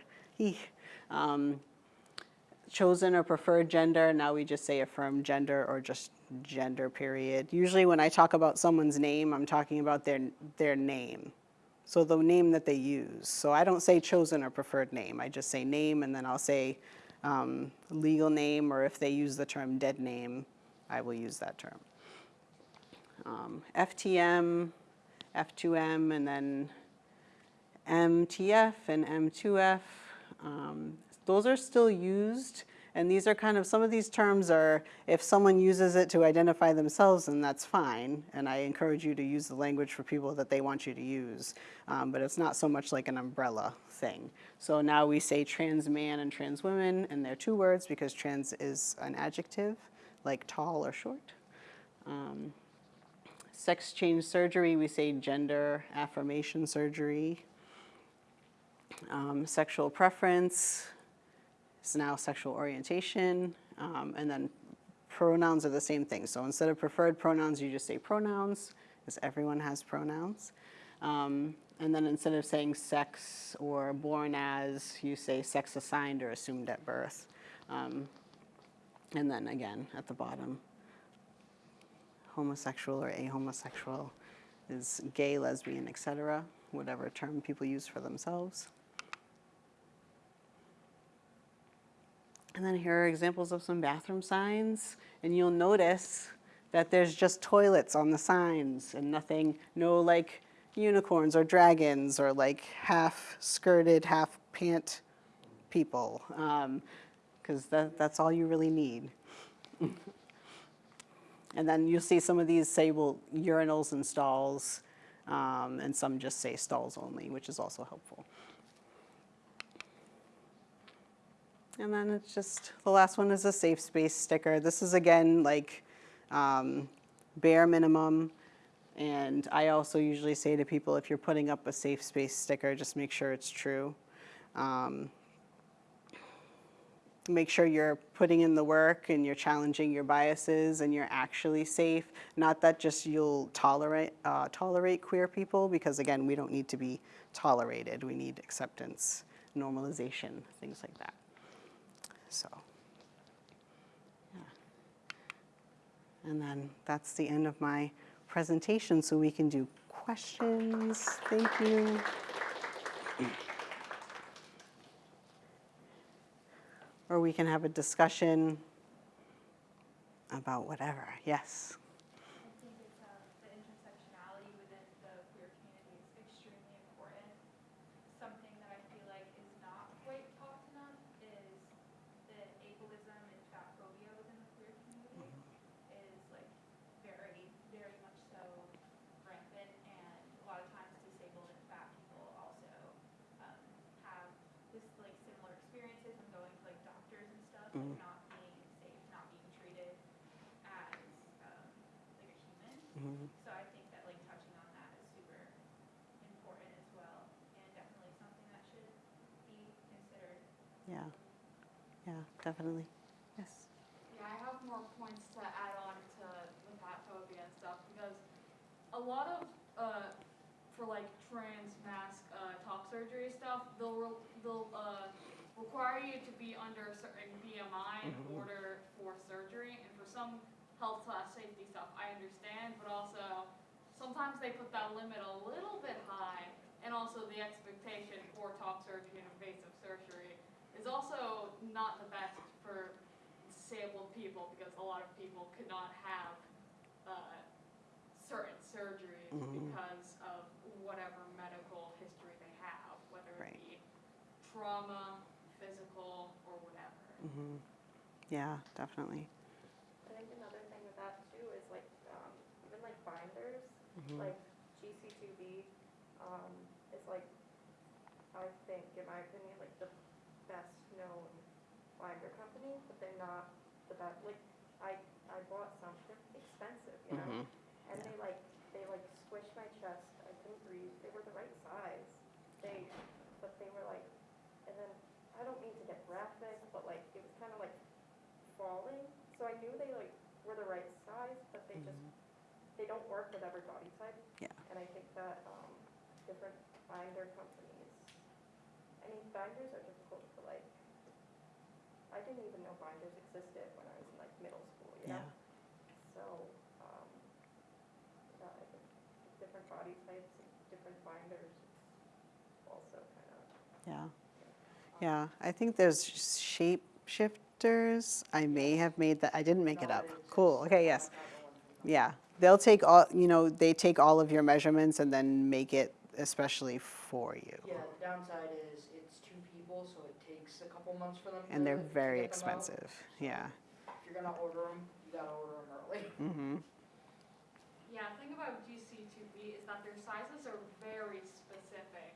[SPEAKER 3] Um, chosen or preferred gender, now we just say affirmed gender or just gender period. Usually when I talk about someone's name, I'm talking about their, their name. So the name that they use. So I don't say chosen or preferred name. I just say name and then I'll say um, legal name or if they use the term dead name, I will use that term. Um, FTM, F2M, and then MTF and M2F. Um, those are still used, and these are kind of, some of these terms are, if someone uses it to identify themselves, then that's fine, and I encourage you to use the language for people that they want you to use, um, but it's not so much like an umbrella thing. So now we say trans man and trans women, and they're two words because trans is an adjective, like tall or short. Um, sex change surgery, we say gender affirmation surgery. Um, sexual preference is now sexual orientation. Um, and then pronouns are the same thing. So instead of preferred pronouns, you just say pronouns, because everyone has pronouns. Um, and then instead of saying sex or born as, you say sex assigned or assumed at birth. Um, and then again, at the bottom, homosexual or ahomosexual is gay, lesbian, etc., whatever term people use for themselves. And then here are examples of some bathroom signs, and you'll notice that there's just toilets on the signs and nothing, no like unicorns or dragons or like half skirted, half pant people, because that, that's all you really need. [laughs] And then you'll see some of these say, well, urinals and stalls, um, and some just say stalls only, which is also helpful. And then it's just, the last one is a safe space sticker. This is again like um, bare minimum. And I also usually say to people, if you're putting up a safe space sticker, just make sure it's true. Um, make sure you're putting in the work and you're challenging your biases and you're actually safe. Not that just you'll tolerate, uh, tolerate queer people, because again, we don't need to be tolerated. We need acceptance, normalization, things like that. So, yeah. And then that's the end of my presentation, so we can do questions. Thank you. Or we can have a discussion about whatever. Yes.
[SPEAKER 4] Definitely.
[SPEAKER 3] Yes.
[SPEAKER 6] Yeah, I have more points to add on to the fat phobia and stuff because a lot of uh, for like trans mask uh, top surgery stuff, they'll re- they'll uh, require you to be under a certain BMI in
[SPEAKER 3] Mhm.
[SPEAKER 6] order for surgery, and for some health slash safety stuff, I understand, but also sometimes they put that limit a little bit high, and also the expectation for top surgery and invasive surgery is also not the best for disabled people because a lot of people could not have uh, certain surgeries
[SPEAKER 3] Mhm.
[SPEAKER 6] because of whatever medical history they have, whether
[SPEAKER 3] Right.
[SPEAKER 6] it be trauma, physical, or whatever.
[SPEAKER 3] Mm -hmm. Yeah, definitely.
[SPEAKER 2] I think another thing with that too is like, um, even like binders,
[SPEAKER 3] Mhm.
[SPEAKER 2] like GC2B, um, is like, I think, in my opinion, like the best known binder company, but they're not the best, like, I, I bought some, they're expensive, you know?
[SPEAKER 3] Mhm.
[SPEAKER 2] And they like, they like squished my chest, I couldn't breathe, they were the right size. They, but they were like, and then, I don't mean to get graphic, but like, it was kind of like falling. So I knew they like were the right size, but they just, they don't work with every body type.
[SPEAKER 3] Yeah.
[SPEAKER 2] And I think that, um, different binder companies, I mean, binders are difficult to like, I didn't even know binders existed when I was in like middle school, you know?
[SPEAKER 3] Yeah.
[SPEAKER 2] So, um, yeah, I think different body types and different binders also kind of.
[SPEAKER 3] Yeah. Yeah, I think there's shape shifters. I may have made that, I didn't make it up. Cool, okay, yes. Yeah, they'll take all, you know, they take all of your measurements and then make it especially for you.
[SPEAKER 7] Yeah, the downside is it's two people, so it takes a couple months for them.
[SPEAKER 3] And they're very
[SPEAKER 7] get out.
[SPEAKER 3] expensive, yeah.
[SPEAKER 7] If you're gonna order them, you gotta order them early. [laughs]
[SPEAKER 3] Mm-hmm,
[SPEAKER 6] Yeah, the thing about GC2B is that their sizes are very specific,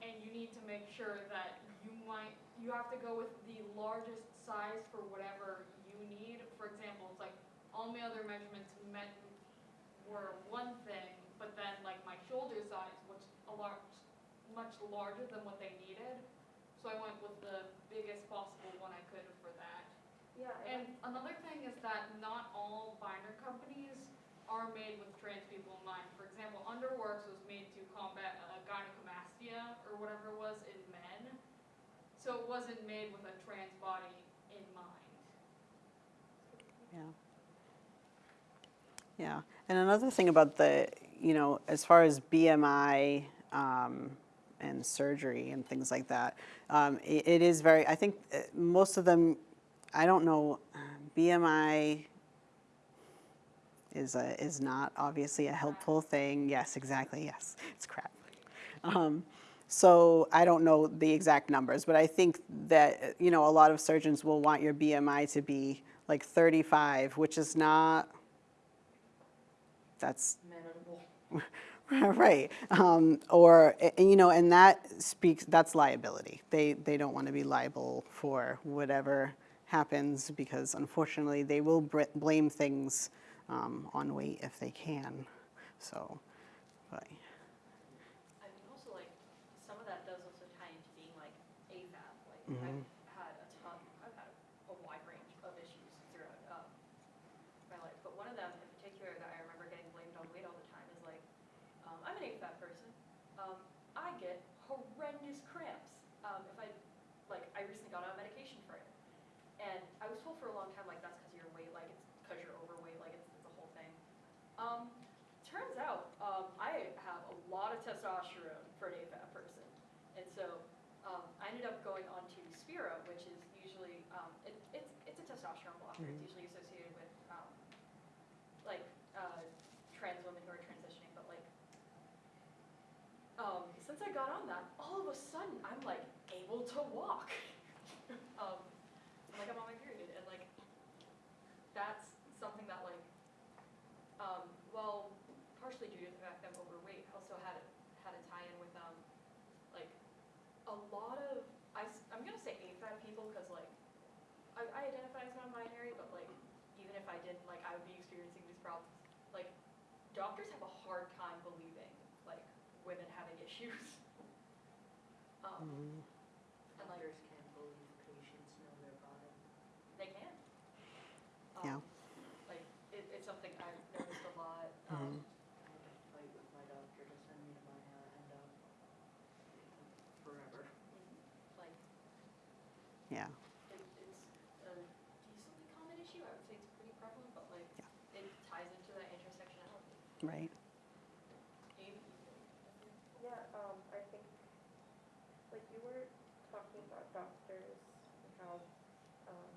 [SPEAKER 6] and you need to make sure that you might, you have to go with the largest size for whatever you need. For example, it's like, all my other measurements meant, were one thing, but then like my shoulder size was a large, much larger than what they needed. So I went with the biggest possible one I could for that.
[SPEAKER 2] Yeah,
[SPEAKER 6] And another thing is that not all binder companies are made with trans people in mind. For example, Underworks was made to combat uh, gynecomastia or whatever it was in men. So it wasn't made with a trans body in mind.
[SPEAKER 3] yeah. Yeah, and another thing about the, you know, as far as BMI um, and surgery and things like that, um, it, it is very, I think uh, most of them, I don't know, BMI is, a, is not obviously a helpful thing. Yes, exactly, yes, it's crap. Um, so I don't know the exact numbers, but I think that, you know, a lot of surgeons will want your BMI to be like 35, which is not, that's
[SPEAKER 7] Manageable. [laughs] [laughs]
[SPEAKER 3] right. Um, or, and, you know, and that speaks, that's liability. They, they don't want to be liable for whatever happens because unfortunately they will br- blame things um, on weight if they can. So, but,
[SPEAKER 5] I mean, also like, some of that does also tie into being like AFAB, like
[SPEAKER 3] Mhm.
[SPEAKER 5] I've had a ton, I've had a wide range of issues throughout, um, my life, but one of them in particular that I remember getting blamed on weight all the time is like, um, I'm an AFAB person, um, I get horrendous cramps, um, if I, like, I recently got on medication for it. And I was told for a long time, like, that's because your weight, like, it's because you're overweight, like, it's, it's a whole thing. Um, turns out, um, I have a lot of testosterone for an AFAB person. And so, um, I ended up going on to Spiro, which is usually, um it it's it's a testosterone blocker. It's usually associated with, um, like, uh, trans women who are transitioning, but like, um, since I got on that, all of a sudden, I'm like able to walk. [laughs] Um, like I'm on my period, and like, that's something that like, um, well, partially due to the fact that I'm overweight, also had, a- had a tie-in with, um, like, a lot of, I, am gonna say AFAB people, cause like, I, I identify as non-binary, but like, even if I didn't, like, I would be experiencing these problems. Like, doctors have a hard time believing, like, women having issues. [laughs] Um, and like,
[SPEAKER 7] Doctors can't believe patients know their body.
[SPEAKER 5] they can.
[SPEAKER 3] Yeah.
[SPEAKER 5] Um, Like, it, it's something I've noticed a lot, um,
[SPEAKER 7] I had to fight with my doctor to send me to my uh, endo forever.
[SPEAKER 5] like,
[SPEAKER 3] Yeah.
[SPEAKER 5] it, it's a decently common issue, I would say it's pretty prevalent, but like,
[SPEAKER 3] Yeah.
[SPEAKER 5] it ties into that intersectionality.
[SPEAKER 3] Right.
[SPEAKER 2] Yeah, um, I think, like you were talking about doctors and how, um,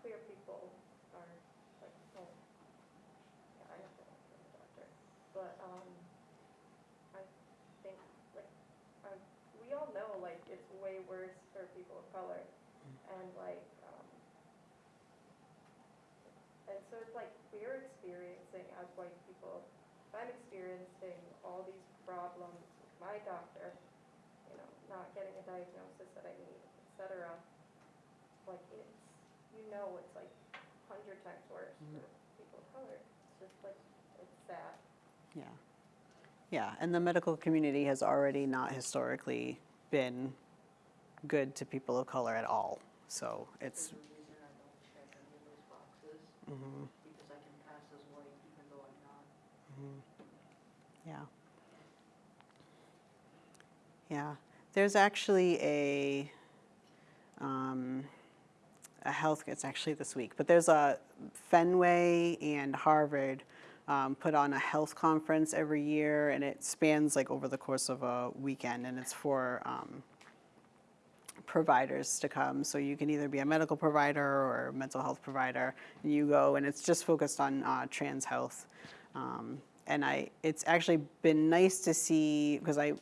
[SPEAKER 2] queer people are like, oh, yeah, I have to I'm a doctor, but, um, I think, like, um, we all know, like, it's way worse for people of color, and like, um, and so it's like, we're experiencing as white people, if I'm experiencing all these problems with my doctor, you know, not getting a diagnosis that I need, et cetera, like it's, you know, it's like hundred times worse for mm-hmm. people of color. It's just like, it's sad.
[SPEAKER 3] Yeah. Yeah, and the medical community has already not historically been good to people of color at all. So it's,
[SPEAKER 7] There's a mm-hmm reason I don't check any of those boxes,
[SPEAKER 3] mhm,
[SPEAKER 7] because I can pass as white even though I'm not.
[SPEAKER 3] Yeah. Yeah, there's actually a, um, a health, it's actually this week, but there's a Fenway and Harvard um, put on a health conference every year and it spans like over the course of a weekend and it's for um, providers to come. So you can either be a medical provider or mental health provider and you go and it's just focused on uh, trans health. Um, and I, it's actually been nice to see because I,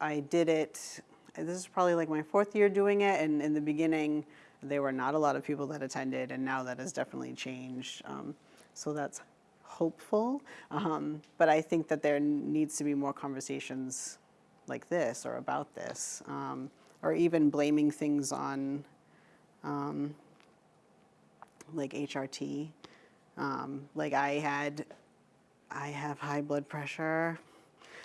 [SPEAKER 3] I did it, this is probably like my fourth year doing it, and in the beginning, there were not a lot of people that attended, and now that has definitely changed. Um, so that's hopeful, um, but I think that there needs to be more conversations like this or about this, um, or even blaming things on um, like HRT. Um, like I had, I have high blood pressure,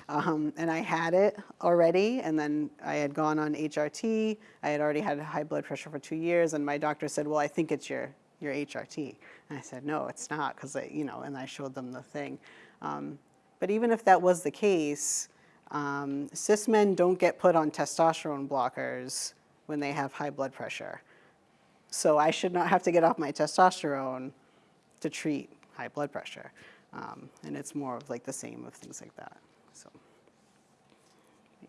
[SPEAKER 3] um, and I had it already, and then I had gone on HRT. I had already had high blood pressure for two years, and my doctor said, "Well, I think it's your your HRT." And I said, "No, it's not," because you know, and I showed them the thing. Um, but even if that was the case, um, cis men don't get put on testosterone blockers when they have high blood pressure. So I should not have to get off my testosterone to treat high blood pressure. Um, and it's more of like the same of things like that. So,
[SPEAKER 7] Uh,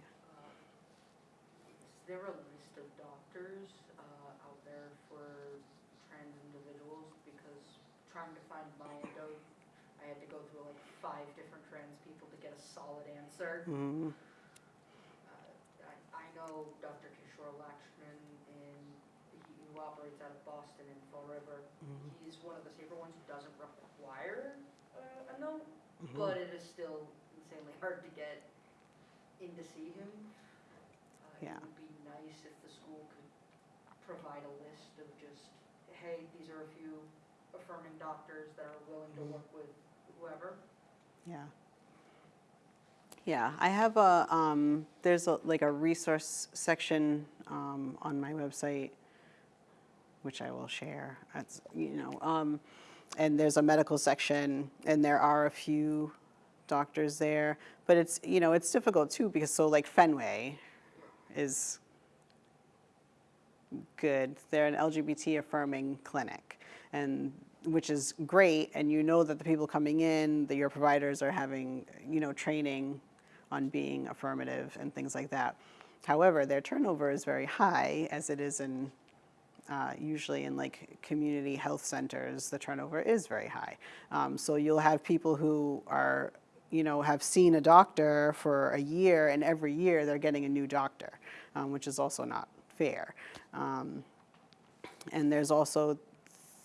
[SPEAKER 7] Is there a list of doctors uh, out there for trans individuals? Because trying to find my endo, I had to go through like five different trans people to get a solid answer.
[SPEAKER 3] mm,
[SPEAKER 7] Uh, I, I know Dr. Kishore Lakshman, and he who operates out of Boston in Fall River.
[SPEAKER 3] Mhm.
[SPEAKER 7] He's one of the safer ones who doesn't require uh, a note,
[SPEAKER 3] Mhm.
[SPEAKER 7] But it is still insanely hard to get in to see him. Uh,
[SPEAKER 3] Yeah.
[SPEAKER 7] It would be nice if the school could provide a list of just, hey, these are a few affirming doctors that are willing to
[SPEAKER 3] Mhm.
[SPEAKER 7] work with whoever.
[SPEAKER 3] yeah. Yeah, I have a, um, there's a, like a resource section um, on my website, which I will share. It's, you know, um, and there's a medical section, and there are a few doctors there. But it's, you know, it's difficult too because so like Fenway is good. They're an LGBT affirming clinic, and which is great. And you know that the people coming in, that your providers are having, you know, training on being affirmative and things like that. However, their turnover is very high, as it is in uh, usually in like community health centers, the turnover is very high. Um, so you'll have people who are, you know, have seen a doctor for a year, and every year they're getting a new doctor, um, which is also not fair. Um, and there's also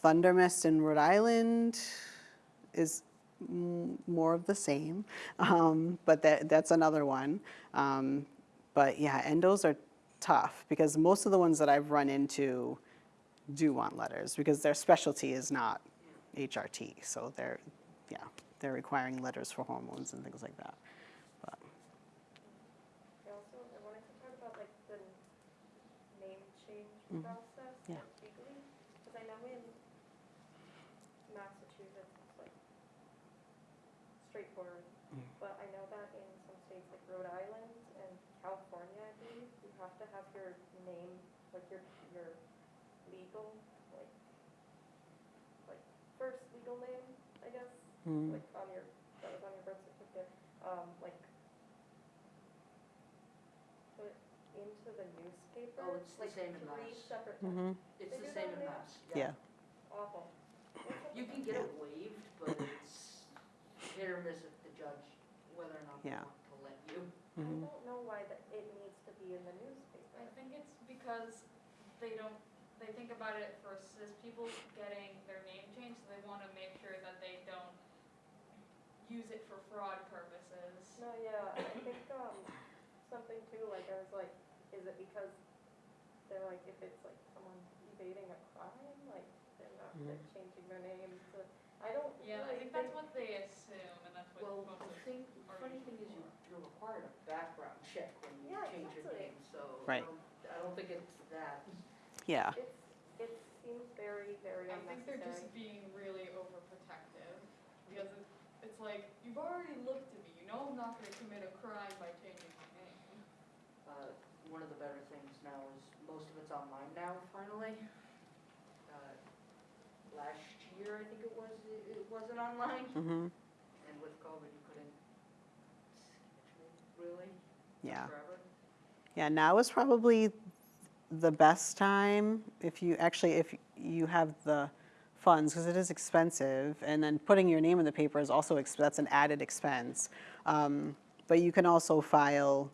[SPEAKER 3] Thundermist in Rhode Island is more of the same, [laughs] um, but that, that's another one. Um, but yeah, endos are tough because most of the ones that I've run into do want letters because their specialty is not HRT. So they're, yeah, they're requiring letters for hormones and things like that. But,
[SPEAKER 2] I also, I wanted to talk about like the name change
[SPEAKER 3] Mhm.
[SPEAKER 2] process
[SPEAKER 3] Yeah.
[SPEAKER 2] legally, because I know in Massachusetts, it's like straightforward,
[SPEAKER 3] Mm.
[SPEAKER 2] but I know that in some states like Rhode Island and California, I believe, you have to have your name, like your, your legal, like, like first legal name, I guess,
[SPEAKER 3] mm,
[SPEAKER 2] like on your, that was on your birth certificate, um, like, put into the newspaper.
[SPEAKER 7] Oh, it's the
[SPEAKER 2] like
[SPEAKER 7] same in
[SPEAKER 2] Three
[SPEAKER 7] Mass.
[SPEAKER 2] separate,
[SPEAKER 3] mhm,
[SPEAKER 7] It's the same in
[SPEAKER 2] now?
[SPEAKER 7] Mass.
[SPEAKER 3] yeah.
[SPEAKER 2] awful.
[SPEAKER 7] You can get it waived, but it's hit or miss if the judge, whether or not they
[SPEAKER 3] Yeah.
[SPEAKER 7] want to let you.
[SPEAKER 2] I
[SPEAKER 3] mhm.
[SPEAKER 2] don't know why that it needs to be in the newspaper.
[SPEAKER 6] I think it's because they don't, they think about it for cis people getting their name changed, so they wanna make sure that they don't use it for fraud purposes.
[SPEAKER 2] No, yeah, I think, um, something too, like, I was like, is it because they're like, if it's like someone evading a crime, like, they're not, they're changing their name to, I don't
[SPEAKER 6] Yeah, I
[SPEAKER 2] really
[SPEAKER 6] think that's what they assume, and that's what
[SPEAKER 7] Well,
[SPEAKER 6] most
[SPEAKER 7] the
[SPEAKER 6] of
[SPEAKER 7] the funny thing is you, you're required a background check when you
[SPEAKER 2] Yeah,
[SPEAKER 7] change your name, so. I
[SPEAKER 3] Right.
[SPEAKER 7] don't- I don't think it's that.
[SPEAKER 3] Yeah,
[SPEAKER 2] It's, it seems very, very
[SPEAKER 6] I think they're
[SPEAKER 2] unnecessary.
[SPEAKER 6] just being really overprotective, because it, it's like, you've already looked at me, you know I'm not gonna commit a crime by changing my name.
[SPEAKER 7] Uh, one of the better things now is most of it's online now, finally. Uh, Last year, I think it was, it it wasn't online,
[SPEAKER 3] mhm,
[SPEAKER 7] and with COVID, you couldn't schedule, really,
[SPEAKER 3] yeah.
[SPEAKER 7] forever.
[SPEAKER 3] Yeah, now is probably the best time if you, actually, if you have the funds, because it is expensive, and then putting your name in the paper is also, that's an added expense. Um, But you can also file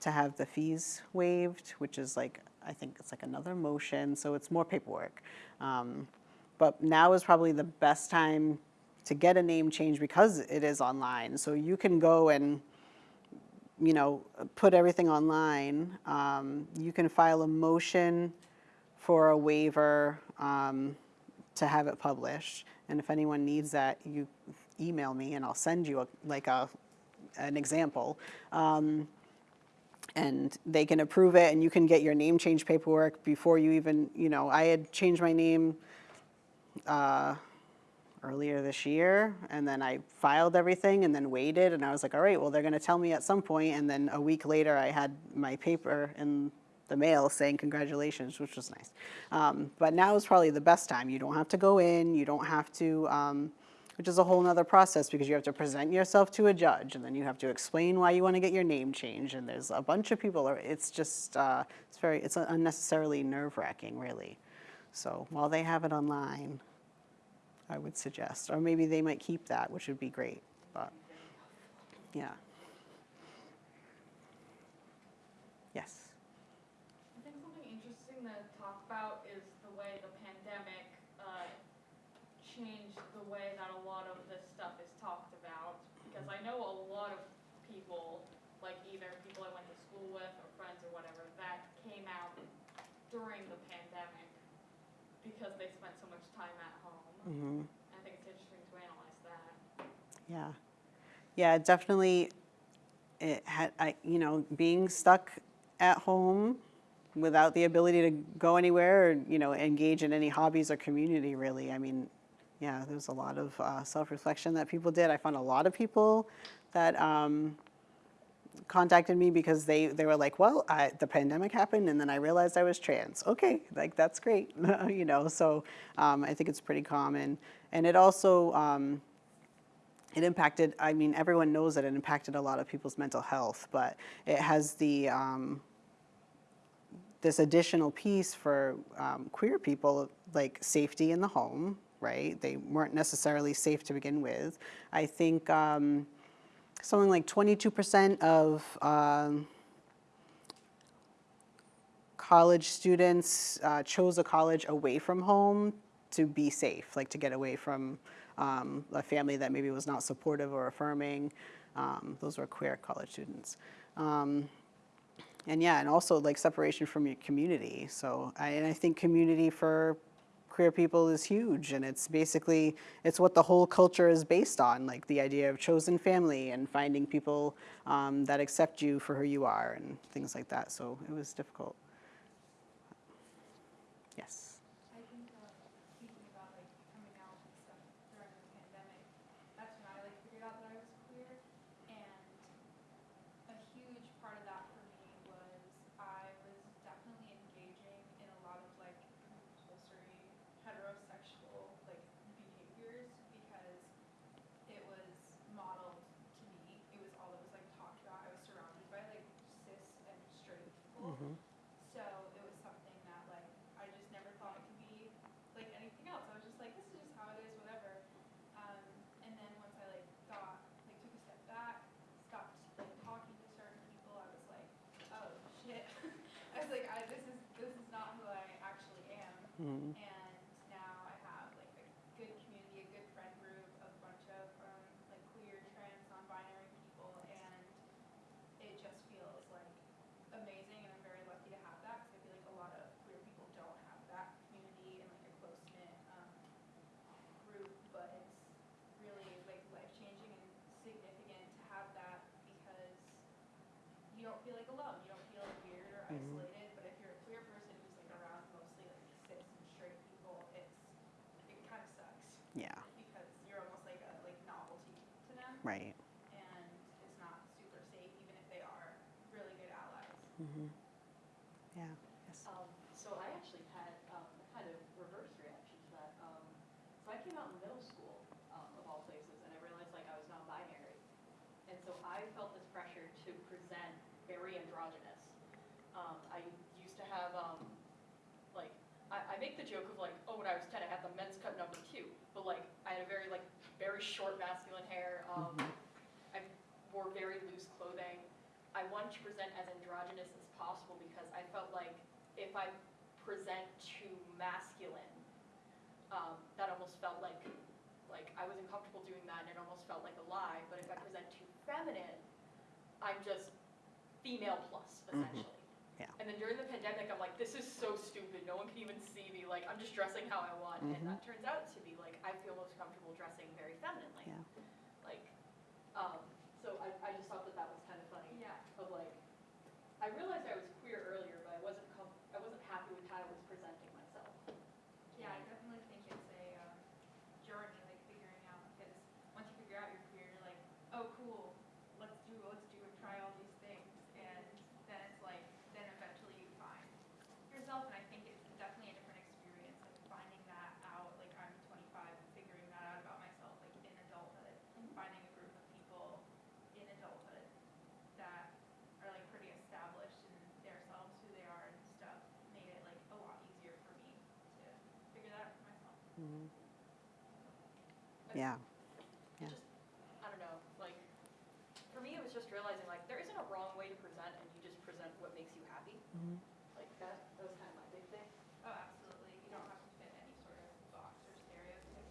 [SPEAKER 3] to have the fees waived, which is like, I think it's like another motion, so it's more paperwork. Um, But now is probably the best time to get a name change because it is online. So you can go and you know, put everything online. Um, you can file a motion for a waiver um, to have it published. And if anyone needs that, you email me and I'll send you a, like a, an example. Um, and they can approve it and you can get your name change paperwork before you even, you know, I had changed my name uh, earlier this year and then I filed everything and then waited and I was like, all right, well, they're going to tell me at some point and then a week later I had my paper in the mail saying congratulations, which was nice. Um, but now is probably the best time. You don't have to go in, you don't have to, um, which is a whole nother process because you have to present yourself to a judge and then you have to explain why you want to get your name changed and there's a bunch of people. It's just, uh, it's very, it's unnecessarily nerve wracking really. So while they have it online, I would suggest, or maybe they might keep that, which would be great, but, yeah. Yes,
[SPEAKER 6] I think something interesting to talk about is the way the pandemic uh, changed the way that a lot of this stuff is talked about. Because I know a lot of people, like either people I went to school with or friends or whatever, that came out during the pandemic because they spent so much time at home.
[SPEAKER 3] hmm
[SPEAKER 6] I think it's interesting to analyze that.
[SPEAKER 3] yeah. Yeah, definitely, it had, I, you know, being stuck at home without the ability to go anywhere or, you know, engage in any hobbies or community really, I mean, yeah, there's a lot of uh, self-reflection that people did. I found a lot of people that um, contacted me because they, they were like, well, I, the pandemic happened and then I realized I was trans. Okay, like that's great, [laughs] you know. So um, I think it's pretty common, and it also um, it impacted. I mean, everyone knows that it impacted a lot of people's mental health, but it has the um, this additional piece for um, queer people, like safety in the home, right? They weren't necessarily safe to begin with. I think um, something like 22% of um, college students uh, chose a college away from home to be safe, like to get away from um, a family that maybe was not supportive or affirming. Um, those were queer college students. Um, and yeah, and also like separation from your community. So I, and I think community for queer people is huge and it's basically it's what the whole culture is based on like the idea of chosen family and finding people um, that accept you for who you are and things like that. So it was difficult yes
[SPEAKER 4] I think, uh, speaking about like coming out and stuff during the pandemic, that's when I like figured out that I was queer. And a huge part of that for me was I was definitely engaging in a lot of like compulsory heterosexual like behaviors because it was modeled to me. It was all that was like talked about. I was surrounded by like cis and straight people. So it was something that like I just never thought it could be like anything else. I was just like, this is just how it is, whatever. Um, and then once I like got like took a step back, stopped like talking to certain people, I was like, oh shit. I was like, I this is this is not who I actually am.
[SPEAKER 3] Mhm.
[SPEAKER 4] And now I have like a good community, a good friend group, a bunch of um, like queer, trans, non-binary people, and it just feels like amazing, and I'm very lucky to have that because I feel like a lot of queer people don't have that community and like a close knit um, group. But it's really like life changing and significant to have that because you don't feel like alone. You don't feel like weird or isolated. But if you're a queer person who's like around mostly like cis and straight people, it's it kind of sucks
[SPEAKER 3] yeah
[SPEAKER 4] because you're almost like a like novelty to them
[SPEAKER 3] right
[SPEAKER 4] and it's not super safe, even if they are really good allies.
[SPEAKER 3] hmm yeah yes
[SPEAKER 5] Um, so I actually had, um, kind of reverse reaction to that. Um, so I came out in middle school, um, of all places, and I realized like I was non-binary. And so I felt this pressure to present very androgynous. Um, I used to have, um, like, I, I make the joke of like, oh, when I was ten, I had the men's cut number two, but like, I had a very like, very short masculine hair, um, I wore very loose clothing. I wanted to present as androgynous as possible because I felt like if I present too masculine, um, that almost felt like, like I wasn't comfortable doing that and it almost felt like a lie. But if I present too feminine, I'm just female plus mm-hmm. essentially.
[SPEAKER 3] Yeah.
[SPEAKER 5] And then during the pandemic, I'm like, this is so stupid. No one can even see me. Like I'm just dressing how I want, and mm-hmm. that turns out to be like I feel most comfortable dressing very femininely.
[SPEAKER 3] Yeah.
[SPEAKER 5] Like, um, so I, I just thought that that was kind of funny
[SPEAKER 4] Yeah.
[SPEAKER 5] of like, I realized I was queer earlier, but I wasn't com- I wasn't happy with how I was presenting myself.
[SPEAKER 4] Yeah, I definitely think it's a um, journey, like figuring out, because once you figure out you're queer, you're like, oh, cool, let's do, let's do and try all these things. And then it's like, then eventually you find yourself, and I think it's definitely a different experience, like finding that out, like I'm 25, and figuring that out about myself, like in adulthood, and finding a group of people in adulthood that are like pretty established in themselves, who they are and stuff, made it like a lot easier for me to figure that out for myself.
[SPEAKER 3] Mhm.
[SPEAKER 5] I-
[SPEAKER 3] yeah Yeah.
[SPEAKER 5] Just, I don't know, like, for me, it was just realizing like, there isn't a wrong way to present, and you just present what makes you happy.
[SPEAKER 3] Mhm.
[SPEAKER 5] Like that, that was kind of my big thing.
[SPEAKER 4] Oh, absolutely. You don't have to fit any sort of box or stereotype.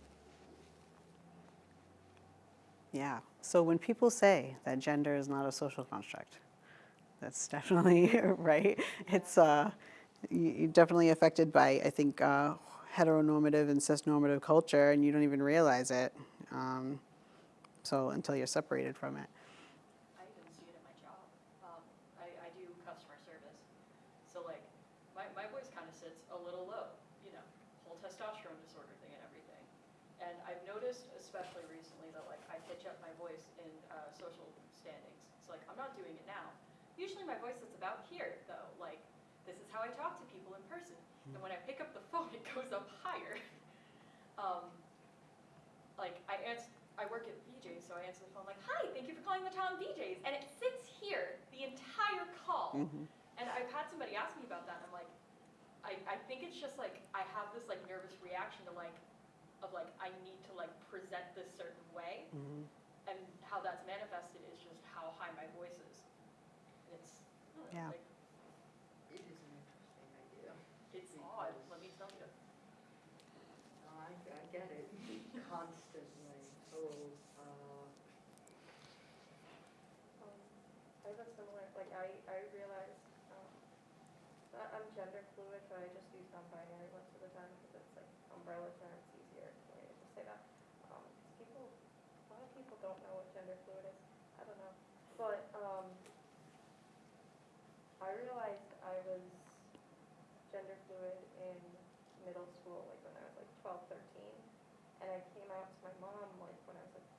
[SPEAKER 3] Yeah. So when people say that gender is not a social construct, that's [laughs] definitely right. It's uh, definitely affected by I think uh, heteronormative and cisnormative culture, and you don't even realize it. Um, so until you're separated from it.
[SPEAKER 5] I even see it at my job. Um, I, I do customer service. So like, my, my voice kind of sits a little low, you know, whole testosterone disorder thing and everything. And I've noticed, especially recently, that like I pitch up my voice in uh, social standings. So like, I'm not doing it now. Usually my voice is about here though, like, this is how I talk to people in person. And when I pick up the phone, it goes up higher. Um, like I answer, I work at BJ's, so I answer the phone like, "Hi, thank you for calling the town BJ's," and it sits here the entire call.
[SPEAKER 3] Mhm.
[SPEAKER 5] And I've had somebody ask me about that, and I'm like, I I think it's just like, I have this like nervous reaction to like, of like, I need to like present this certain way. And how that's manifested is just how high my voice is. And it's, I don't know,
[SPEAKER 3] Yeah.
[SPEAKER 5] like,
[SPEAKER 7] It is an interesting idea.
[SPEAKER 5] it's odd, let me tell you.
[SPEAKER 7] No, I, I get it constantly. Oh, uh,
[SPEAKER 2] Um, I have a similar, like, I, I realized, um, I- I'm gender fluid, but I just use non-binary most of the time because it's like umbrella term, it's easier for me to just say that. Um, 'cause people, a lot of people don't know what gender fluid is, I don't know, but, um, I realized I was gender fluid in middle school, like when I was like 12, 13, and I came out to my mom like when I was like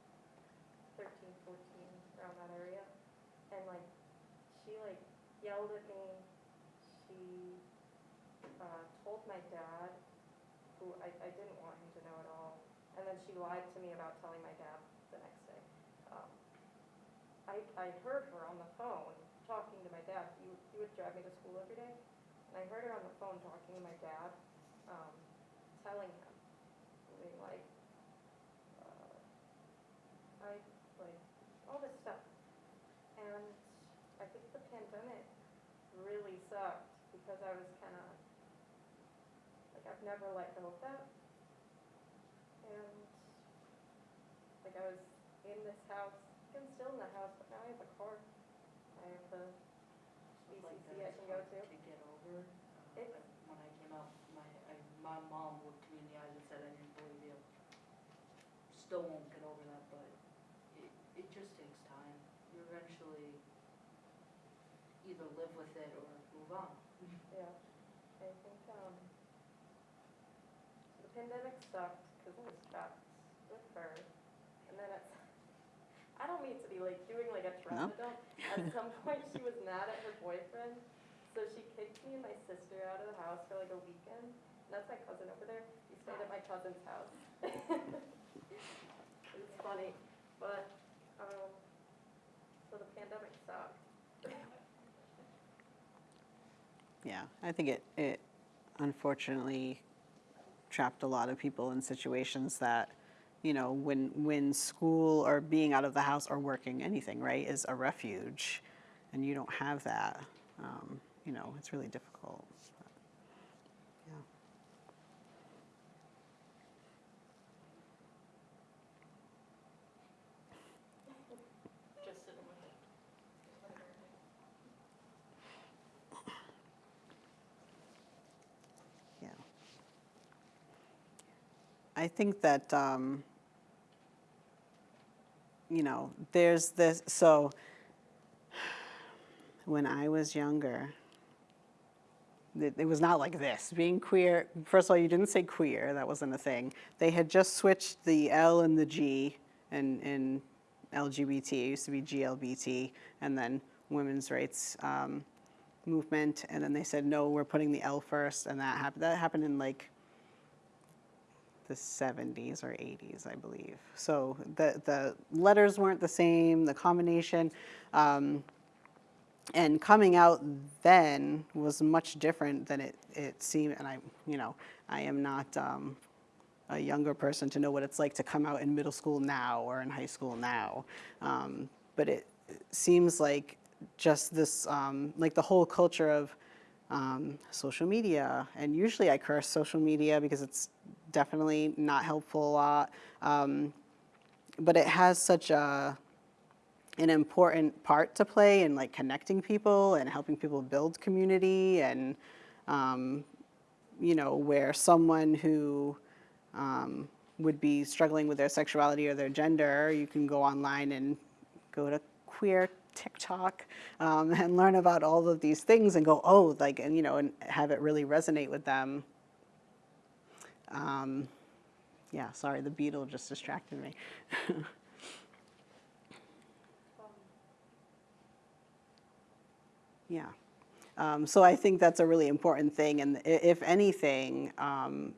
[SPEAKER 2] 13, 14, around that area. And like, she like yelled at me. She uh, told my dad, who I, I didn't want him to know at all. And then she lied to me about telling my dad the next day. Um, I, I heard her on the phone talking to my dad. He, he would drive me to school. I heard her on the phone talking to my dad, um, telling him, being like, uh, I, like, all this stuff. And I think the pandemic really sucked because I was kind of, like, I've never let go of that. And, like, I was in this house, I'm still in the house, but now I have a car. I have the
[SPEAKER 7] stuff like
[SPEAKER 2] BCC I
[SPEAKER 7] that is
[SPEAKER 2] can go
[SPEAKER 7] hard
[SPEAKER 2] to.
[SPEAKER 7] To get over. Uh,
[SPEAKER 2] It's-
[SPEAKER 7] I- When I came out, my, I, my mom looked me in the eyes and said, I didn't believe you. Still won't get over that, but it, it just takes time. You eventually either live with it or move on.
[SPEAKER 2] Yeah, I think, um, the pandemic sucked because I was trapped with her. And then it's, I don't mean to be like doing like a
[SPEAKER 3] No.
[SPEAKER 2] trauma dump. At [laughs] some point, she was mad at her boyfriend, so she kicked me and my sister out of the house for like a weekend. And that's my cousin over there. We stayed at my cousin's house. [laughs] Funny, but, um, so the pandemic sucked.
[SPEAKER 3] Yeah, I think it, it unfortunately trapped a lot of people in situations that, you know, when, when school or being out of the house or working, anything, right, is a refuge, and you don't have that, um, you know, it's really difficult. Yeah.
[SPEAKER 5] Just sitting with it.
[SPEAKER 3] Yeah. I think that, um, you know, there's this, so when I was younger, it, was not like this. Being queer, first of all, you didn't say queer, that wasn't a thing. They had just switched the L and the G in, in LGBT. It used to be GLBT, and then women's rights um, movement, and then they said, no, we're putting the L first, and that happened. That happened in like the 70s or 80s, I believe. So the the letters weren't the same, the combination. Um, and coming out then was much different than it, it seemed. And I, you know, I am not um, a younger person to know what it's like to come out in middle school now or in high school now. Um, but it seems like just this, um, like the whole culture of um, social media. And usually I curse social media because it's definitely not helpful a lot. Um, but it has such a, an important part to play in like connecting people and helping people build community and um, you know where someone who um, would be struggling with their sexuality or their gender you can go online and go to queer tiktok um, [laughs] and learn about all of these things and go oh like and you know and have it really resonate with them um, yeah sorry the beetle just distracted me [laughs] Yeah. Um, so I think that's a really important thing. And if anything, um,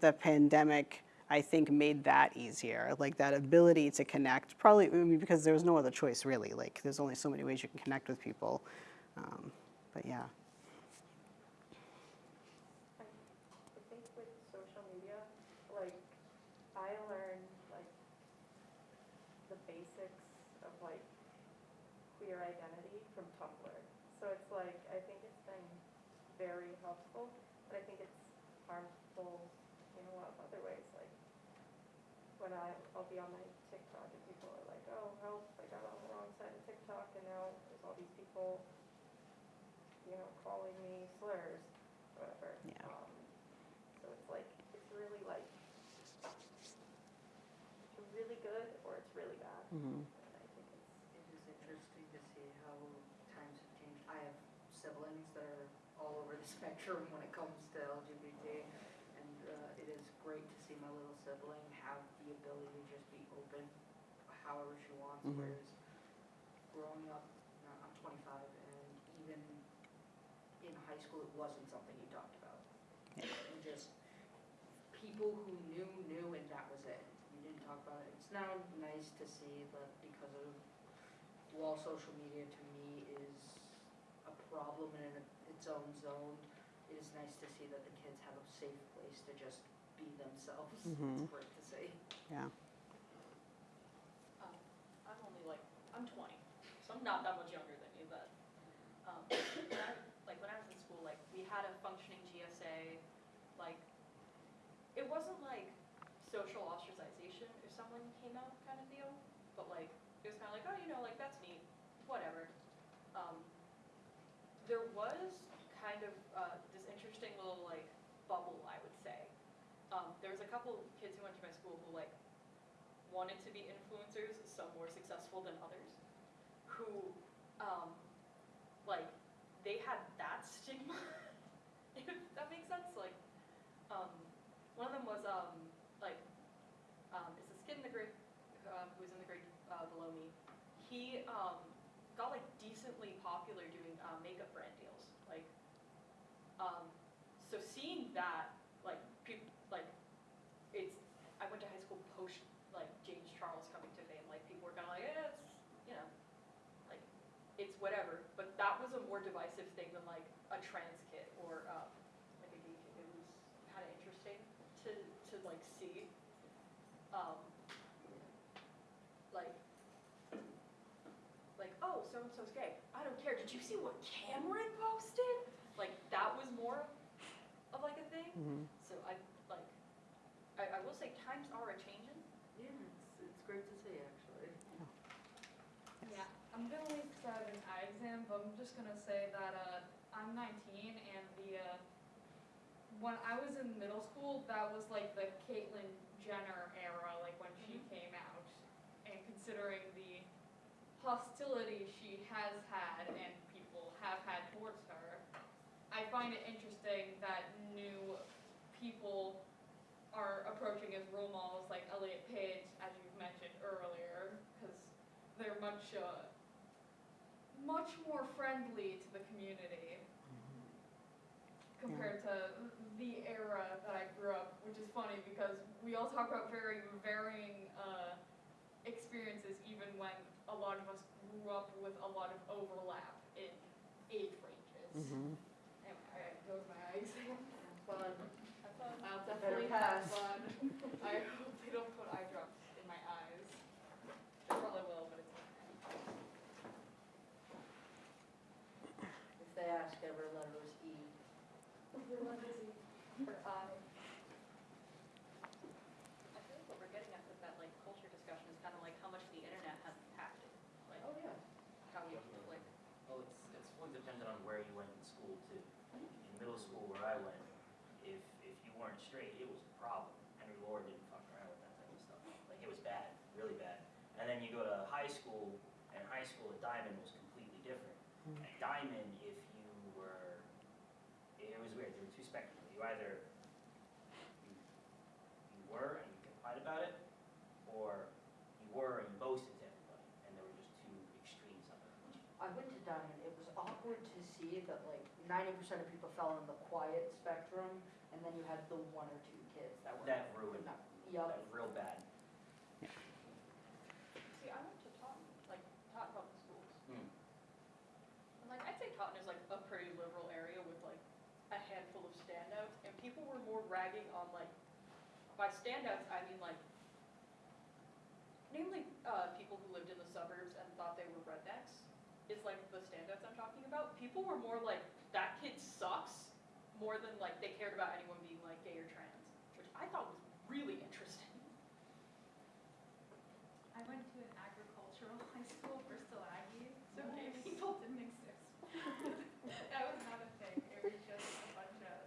[SPEAKER 3] the pandemic, I think, made that easier. Like that ability to connect, probably because there was no other choice, really. Like there's only so many ways you can connect with people. Um, but yeah.
[SPEAKER 2] I identity from Tumblr. So it's like, I think it's been very helpful, but I think it's harmful in a lot of other ways, like when I, I'll be on my TikTok and people are like, oh, help, I got on the wrong side of TikTok and now there's all these people, you know, calling me slurs, whatever.
[SPEAKER 3] Yeah.
[SPEAKER 2] Um, So it's like, it's really like, it's really good or it's really bad.
[SPEAKER 3] Mhm.
[SPEAKER 2] And I think it's,
[SPEAKER 7] It is interesting to see how times have changed. I have siblings that are all over the spectrum when it comes to LGBT. And uh, it is great to see my little sibling have the ability to just be open however she wants.
[SPEAKER 3] Mhm.
[SPEAKER 7] Whereas growing up, uh, I'm 25, and even in high school, it wasn't something you talked about. You just, people who knew, knew, and that was it. You didn't talk about it. It's now nice to see that because of, while social media to me is a problem in its own zone, it is nice to see that the kids have a safe place to just be themselves.
[SPEAKER 3] Mhm. [laughs]
[SPEAKER 7] It's great to see.
[SPEAKER 3] Yeah.
[SPEAKER 5] Um, I'm only like, I'm 20, so I'm not that much younger than you, but, um, when I, like, when I was in school, like, we had a functioning GSA, like, it wasn't like social ostracization if someone came out kind of deal, but like, it was kind of like, oh, you know, like, that's neat, whatever. Um, there was kind of, uh, this interesting little, like, bubble, I would say. Um, there was a couple kids who went to my school who, like, wanted to be influencers, some more successful than others, who, um, like, they had that stigma, [laughs] if that makes sense, like, um, one of them was, um, like, um, it's this kid in the grade, um, who was in the grade, uh, below me, he, um, got like decently popular doing, uh, makeup brand deals, like, um, so seeing that, like, people, like, it's, I went to high school post like James Charles coming to fame, like people were kind of like, eh, it's, you know, like, it's whatever. But that was a more divisive thing than like a trans kid or um, like a gay kid. It was kind of interesting to, to like see. Um, like, like, oh, so-and-so's gay. I don't care. Did you see what Cameron posted? Like, that was more of like a thing.
[SPEAKER 3] Mhm.
[SPEAKER 5] So I, like, I, I will say times are a-changing.
[SPEAKER 7] Yeah, it's, it's great to see, actually.
[SPEAKER 6] Yeah, I'm gonna leave this out of an eye exam, but I'm just gonna say that, uh, I'm nineteen and the, uh, when I was in middle school, that was like the Caitlyn Jenner era, like when she came out. And considering the hostility she has had and people have had towards her, I find it interesting that new people are approaching as role models like Elliot Page, as you've mentioned earlier, because they're much, uh, much more friendly to the community compared to the era that I grew up, which is funny because we all talk about very varying uh, experiences, even when a lot of us grew up with a lot of overlap in age ranges.
[SPEAKER 3] Mhm.
[SPEAKER 6] Anyway, alright, that was my [laughs] eye exam.
[SPEAKER 7] Fun.
[SPEAKER 6] Have fun. I'll definitely have
[SPEAKER 7] pass.
[SPEAKER 6] fun. I [laughs] hope they don't put eye drops in my eyes. They probably will, but it's okay.
[SPEAKER 7] If they ask, every letter is E.
[SPEAKER 2] for I.
[SPEAKER 5] I feel like what we're getting at with that like culture discussion is kind of like how much the internet has impacted, like
[SPEAKER 7] Oh, yeah.
[SPEAKER 5] how you, like,
[SPEAKER 8] Well, it's, it's fully dependent on where you went in school too. In middle school where I went, if, if you weren't straight, it was a problem. Henry Lord didn't fuck around with that type of stuff. Like, it was bad, really bad. And then you go to high school, and high school at Diman was completely different. Hmm. At Diman, if you were, it was weird, there were two spectrums. You either, you, you were and you complied about it, or you were and you boasted to everybody. And there were just two extremes of it.
[SPEAKER 7] I went to Diman, it was awkward to see that like ninety percent of people fell in the quiet spectrum, and then you had the one or two kids that were.
[SPEAKER 8] That ruined,
[SPEAKER 7] not-
[SPEAKER 8] that real bad.
[SPEAKER 5] see, I went to Taunton, like, Taunton Public Schools.
[SPEAKER 8] Hmm.
[SPEAKER 5] And like, I'd say Taunton is like a pretty liberal area with like a handful of standouts, and people were more ragging on like, by standouts, I mean like, namely, uh, people who lived in the suburbs and thought they were rednecks, is like the standouts I'm talking about. People were more like, that kid sucks, more than like they cared about anyone being like gay or trans, which I thought was really interesting.
[SPEAKER 4] I went to an agricultural high school, Bristol Aggie, so gay people didn't exist. That was not a thing, it was just a bunch of,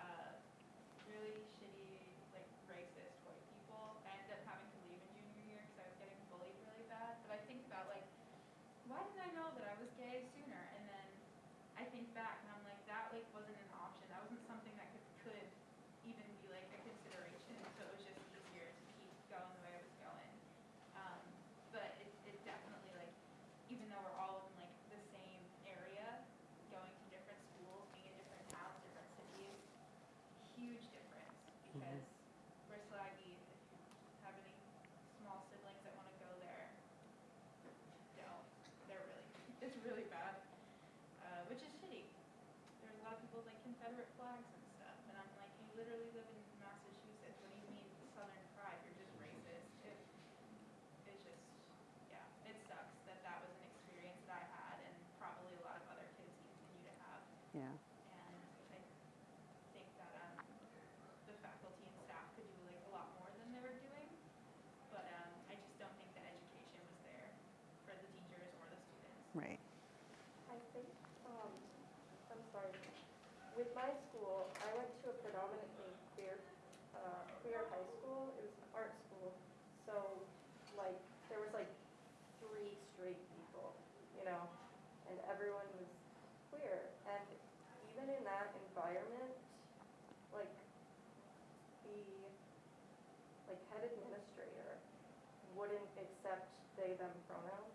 [SPEAKER 4] uh, really shitty, like racist white people. I ended up having to leave in junior year because I was getting bullied really bad, but I think about like, why didn't I know that I was gay sooner? And then I think back and I'm like, that like wasn't an option, that wasn't something that could, could even be like a consideration, so it was just easier to keep going the way I was going. Um, but it, it definitely like, even though we're all in like the same area, going to different schools, being in different towns, different cities, huge difference because Bristol Aggie, if you have any small siblings that wanna go there, don't, they're really, it's really bad, uh, which is shitty. There's a lot of people with like Confederate flags and stuff, and I'm like, you literally live in Massachusetts, what do you mean Southern pride, you're just racist, it, it's just, yeah, it sucks that that was an experience that I had and probably a lot of other kids continue to have.
[SPEAKER 3] Yeah.
[SPEAKER 4] And I think that, um, the faculty and staff could do like a lot more than they were doing. But, um, I just don't think the education was there for the teachers or the students.
[SPEAKER 3] Right.
[SPEAKER 2] I think, um, I'm sorry, with my school, I went to a predominantly queer, uh, queer high school, it was an art school. So, like, there was like three straight people, you know, and everyone was queer. And even in that environment, like, the, like, head administrator wouldn't accept they, them pronouns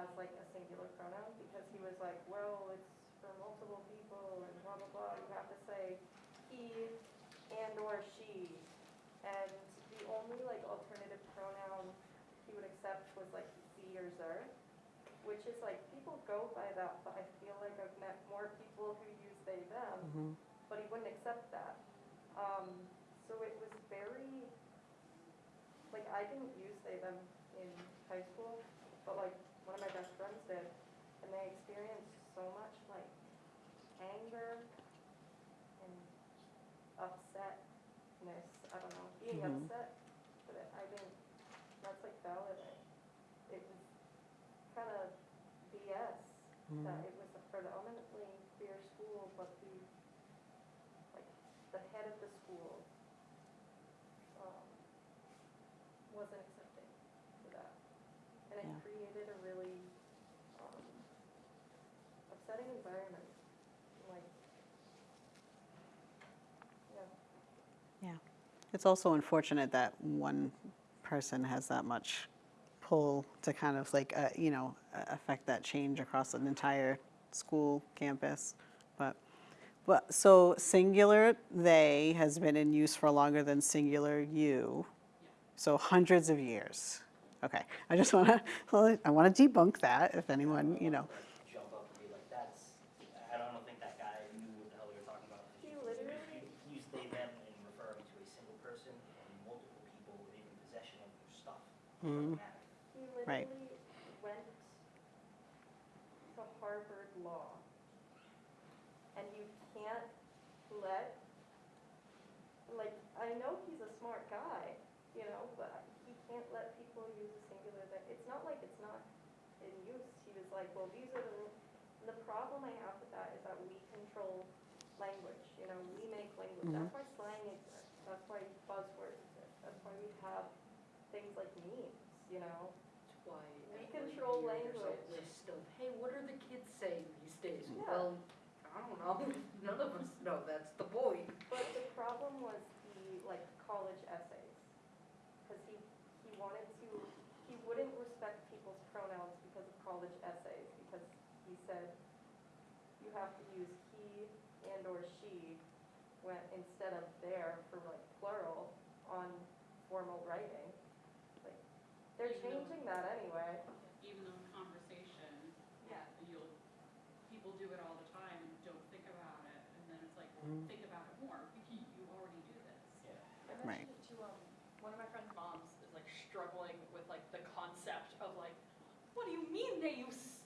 [SPEAKER 2] as like a singular pronoun because he was like, well, it's for multiple people and blah, blah, blah. You have to say he and or she. And the only like alternative pronoun he would accept was like sie or zer, which is like, people go by that, but I feel like I've met more people who use they, them,
[SPEAKER 3] Mhm.
[SPEAKER 2] but he wouldn't accept that. Um, so it was very, like, I didn't use they, them in high school, but like, one of my best friends did, and they experienced so much like anger and upsetness, I don't know, being
[SPEAKER 3] Mhm.
[SPEAKER 2] upset, but it- I didn't, that's like valid. It was kind of BS that
[SPEAKER 3] Mhm.
[SPEAKER 2] it was a predominantly queer school, but the, like, the head of the school, um, wasn't accepting to that. And it
[SPEAKER 3] Yeah.
[SPEAKER 2] created a really, um, upsetting environment, like, yeah.
[SPEAKER 3] It's also unfortunate that one person has that much pull to kind of like, uh, you know, affect that change across an entire school campus. But, but, so singular they has been in use for longer than singular you. So hundreds of years. Okay, I just want to, [laughs] I want to debunk that if anyone, you know.
[SPEAKER 8] Like, Jump up and be like, that's, I don't think that guy knew what the hell you were talking about.
[SPEAKER 2] He
[SPEAKER 8] You-
[SPEAKER 2] literally-
[SPEAKER 8] You use they, them in referring to a single person and multiple people within possession of your stuff. It
[SPEAKER 3] Mm. Right.
[SPEAKER 2] went to Harvard Law. And you can't let, like, I know he's a smart guy, you know, but he can't let people use a singular, that, it's not like it's not in use. He was like, well, these are the, ru- the problem I have with that is that we control language, you know, we make language. Mm-hmm. That's why slang exists, that's why buzzwords exist, that's why we have things like memes, you know?
[SPEAKER 7] That's why
[SPEAKER 2] We
[SPEAKER 7] every
[SPEAKER 2] control
[SPEAKER 7] year there's
[SPEAKER 2] language.
[SPEAKER 7] a list of, hey, what are the kids saying these days?
[SPEAKER 2] Yeah.
[SPEAKER 7] Well, I don't know, [laughs] none of us know, that's the point.
[SPEAKER 2] But the problem was the, like, college essays. Because he, he wanted to, he wouldn't respect people's pronouns because of college essays, because he said you have to use he and or she when, instead of their for like plural on formal writing. Like, they're changing that anyway.
[SPEAKER 9] even though in conversation,
[SPEAKER 2] Yeah.
[SPEAKER 9] you'll, people do it all the time and don't think about it, and then it's like,
[SPEAKER 3] Mm.
[SPEAKER 9] think about it more, you, you already do this.
[SPEAKER 8] Yeah.
[SPEAKER 5] I
[SPEAKER 3] Right.
[SPEAKER 5] mentioned it to, um, one of my friend's moms is like struggling with like the concept of like, what do you mean they use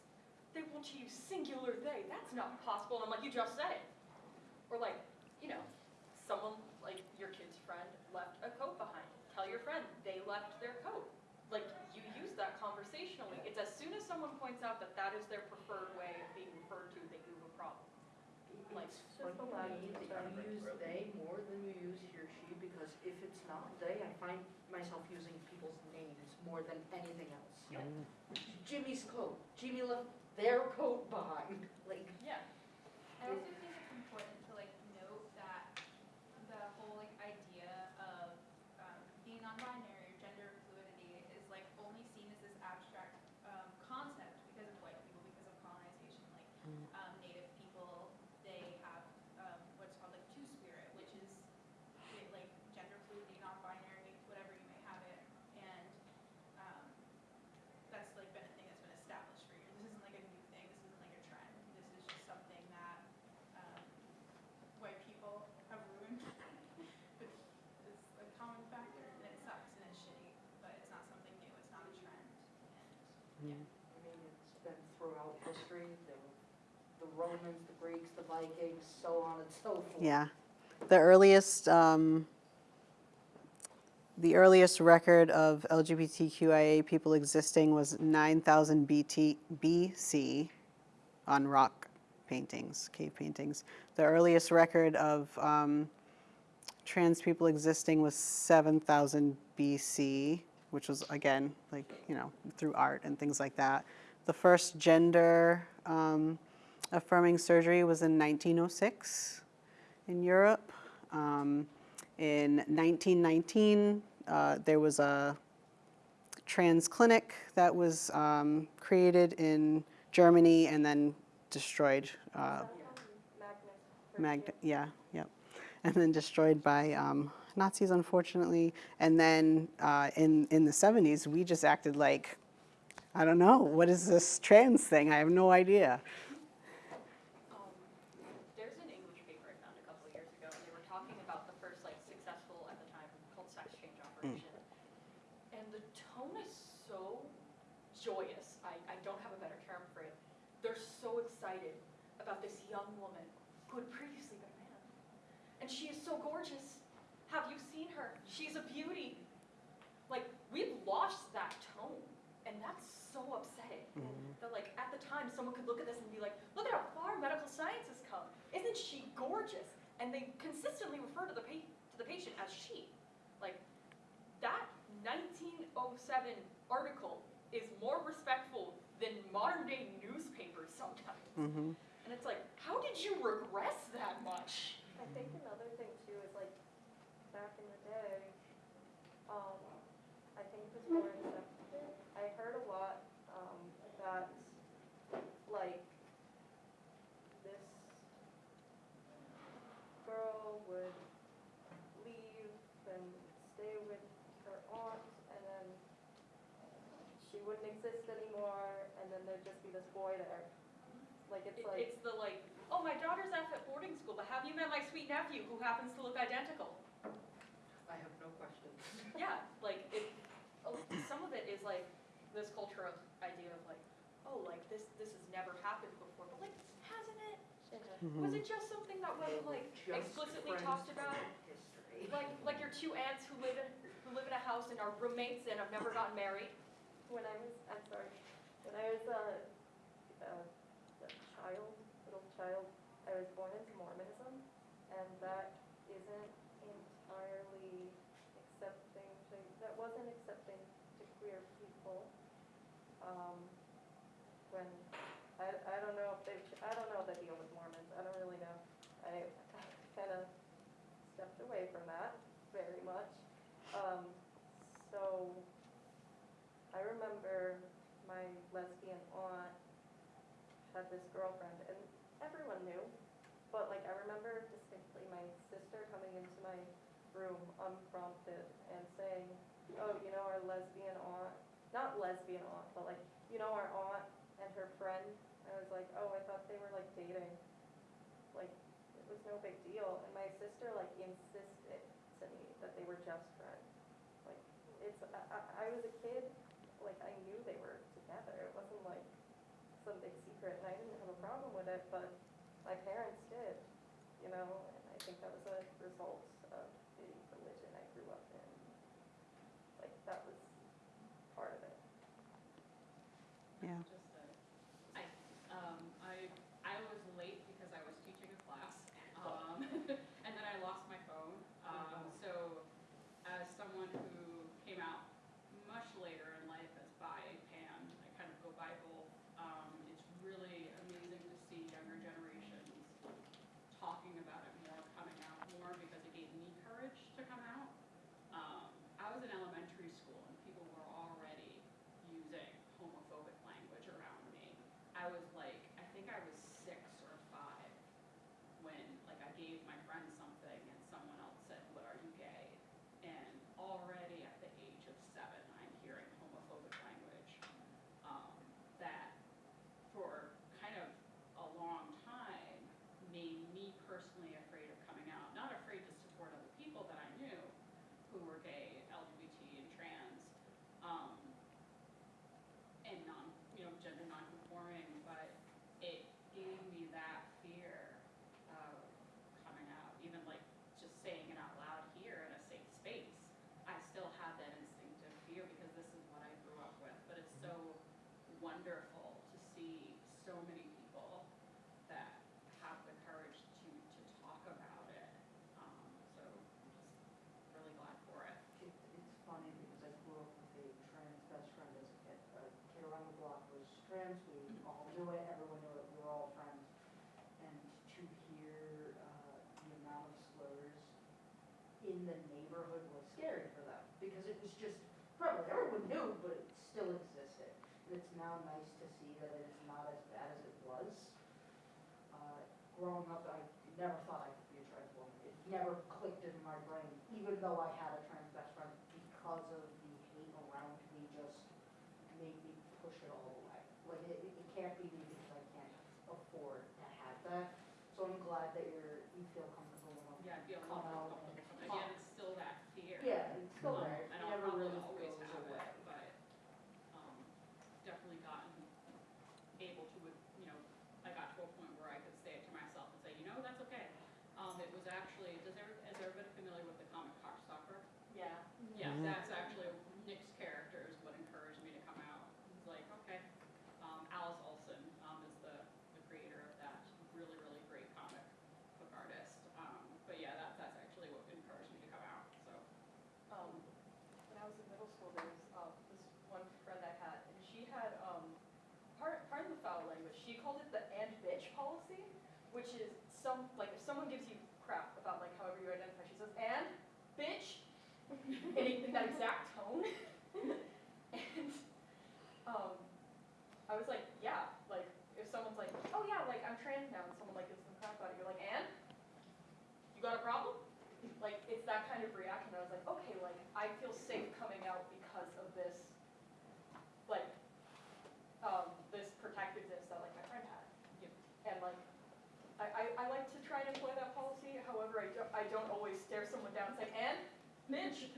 [SPEAKER 5] they to use singular they. That's not possible. And I'm like, you just said it. Or like, you know, someone like your kid's friend left a coat behind. Tell your friend they left their coat. Like you use that conversationally. It's as soon as someone points out that that is their preferred way of being referred to that you have a problem. Like,
[SPEAKER 7] It's
[SPEAKER 2] just a lot
[SPEAKER 7] funny that you use they more than you use he or she, because if it's not they, I find myself using people's names more than anything else.
[SPEAKER 8] Yep.
[SPEAKER 7] Jimmy's coat, Jimmy left their coat behind, like,
[SPEAKER 5] yeah.
[SPEAKER 4] I think it's important to like note that the whole like idea of um, being non-binary or gender fluidity is like only seen as this abstract um, concept because of white people, because of colonization. Like um, Native people, they have um, what's called like two spirit, which is it, like gender fluidity, non-binary, whatever you may have it, and um, that's like been a thing that's been established for years. This isn't like a new thing. This isn't like a trend. This is just something that um, white people have ruined. it's, it's a common factor, and it sucks and it's shitty, but it's not something new. It's not a trend. And
[SPEAKER 7] I mean, it's been throughout history, the, the Romans, the Greeks, the Vikings, so on and so forth.
[SPEAKER 3] Yeah. The earliest, um, the earliest record of LGBTQIA people existing was 9000 BT, BC on rock paintings, cave paintings. The earliest record of um, trans people existing was 7000 BC, which was again, like, you know, through art and things like that. The first gender um, affirming surgery was in 1906 in Europe. Um, in 1919, uh, there was a trans clinic that was um, created in Germany and then destroyed. Uh,
[SPEAKER 2] Magnus,
[SPEAKER 3] yeah, yep. And then destroyed by um, Nazis, unfortunately. And then uh, in, in the 70s, we just acted like, I don't know, what is this trans thing? I have no idea.
[SPEAKER 5] Um, there's an English paper I found a couple of years ago, and they were talking about the first like successful at the time called sex change operation. And the tone is so joyous. I, I don't have a better term for it. They're so excited about this young woman who had previously been a man. And she is so gorgeous. Have you seen her? She's a beauty. Like, we've lost that tone. And that's so upsetting. Mm-hmm. That like at the time someone could look at this and be like, look at how far medical science has come. Isn't she gorgeous? And they consistently refer to the pa- to the patient as she. Like that 1907 article is more respectful than modern day sometimes.
[SPEAKER 3] hmm
[SPEAKER 5] And it's like, how did you regress that much?
[SPEAKER 2] I think another thing too is like, back in the day, um, I think it was more accepted. I heard a lot, um, that, like, this girl would leave and stay with her aunt, and then she wouldn't exist anymore, and then there'd just be this boy there. Like, it's
[SPEAKER 5] It-
[SPEAKER 2] like.
[SPEAKER 5] It's the like, oh, my daughter's off at boarding school, but have you met my sweet nephew who happens to look identical?
[SPEAKER 7] I have no questions. [laughs]
[SPEAKER 5] Yeah, like it, oh, some of it is like this culture of idea of like, oh, like this, this has never happened before, but like, hasn't it?
[SPEAKER 3] Mm-hmm.
[SPEAKER 5] Was it just something that wasn't like
[SPEAKER 7] Just
[SPEAKER 5] explicitly talked about?
[SPEAKER 7] History.
[SPEAKER 5] Like, like your two aunts who live in, who live in a house and are roommates and have never gotten married?
[SPEAKER 2] When I was, I'm sorry, when I was a, a, a child, little child, I was born into Mormonism, and that isn't entirely accepting to, that wasn't accepting to queer people. Um, when, I, I don't know if they, I don't know the deal with Mormons, I don't really know. I kind of stepped away from that very much. Um, so, I remember my lesbian aunt had this girlfriend, and everyone knew, but like, I remember distinctly my sister coming into my room unprompted and saying, oh, you know our lesbian aunt, not lesbian aunt, but like, you know our aunt and her friend? I was like, oh, I thought they were like dating. Like, it was no big deal, and my sister like insisted to me that they were just friends. Like, it's, I, I was a kid, it,
[SPEAKER 9] but
[SPEAKER 7] it's
[SPEAKER 5] now nice to see that it is not as bad as it was. Uh, growing up, I never thought I could be a triathlete. It never clicked in my brain, even though I had
[SPEAKER 10] Midge.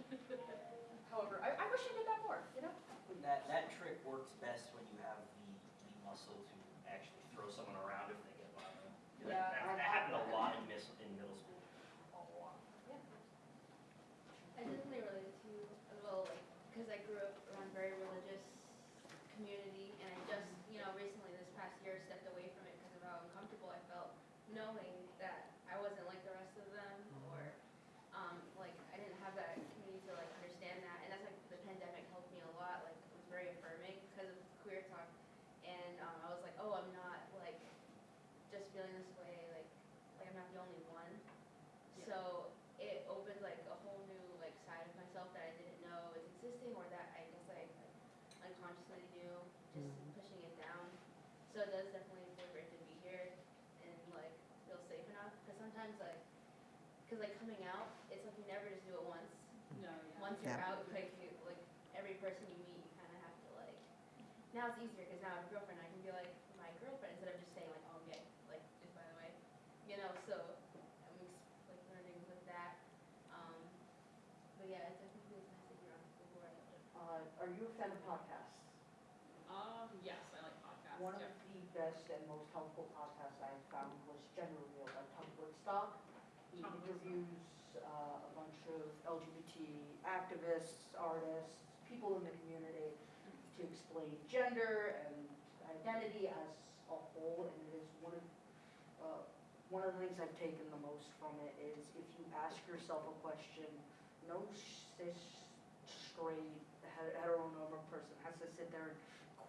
[SPEAKER 10] [laughs] However, I, I wish I did that more, you know?
[SPEAKER 8] That, that trick works best when you have the, the muscle to actually throw someone around if they get violent.
[SPEAKER 10] Yeah,
[SPEAKER 8] that,
[SPEAKER 5] that,
[SPEAKER 8] that happened a lot in, mis in middle school. A lot. Yeah.
[SPEAKER 11] I definitely related to as well, like, because I grew up around a very religious community, and I just, you know, recently this past year stepped away from it because of how uncomfortable I felt knowing out like you, like every person you meet, you kind of have to like. Now it's easier because now I have a girlfriend. I can be like my girlfriend instead of just saying like oh I'm gay. Like just by the way, you know. So I'm like learning with that. Um, but yeah, definitely nice Are on the board.
[SPEAKER 5] Uh, are you a fan of podcasts?
[SPEAKER 7] Um, yes, I like podcasts. One of the best and most helpful podcasts I've found was Gender Reveal by Tom Woodstock. He
[SPEAKER 9] Tom
[SPEAKER 7] interviews uh, a bunch of LGBT activists, artists, people in the community to explain gender and identity as a whole, and it is one of, uh, one of the things I've taken the most from it is if you ask yourself a question, no cis, straight, het- heteronormative person has to sit there and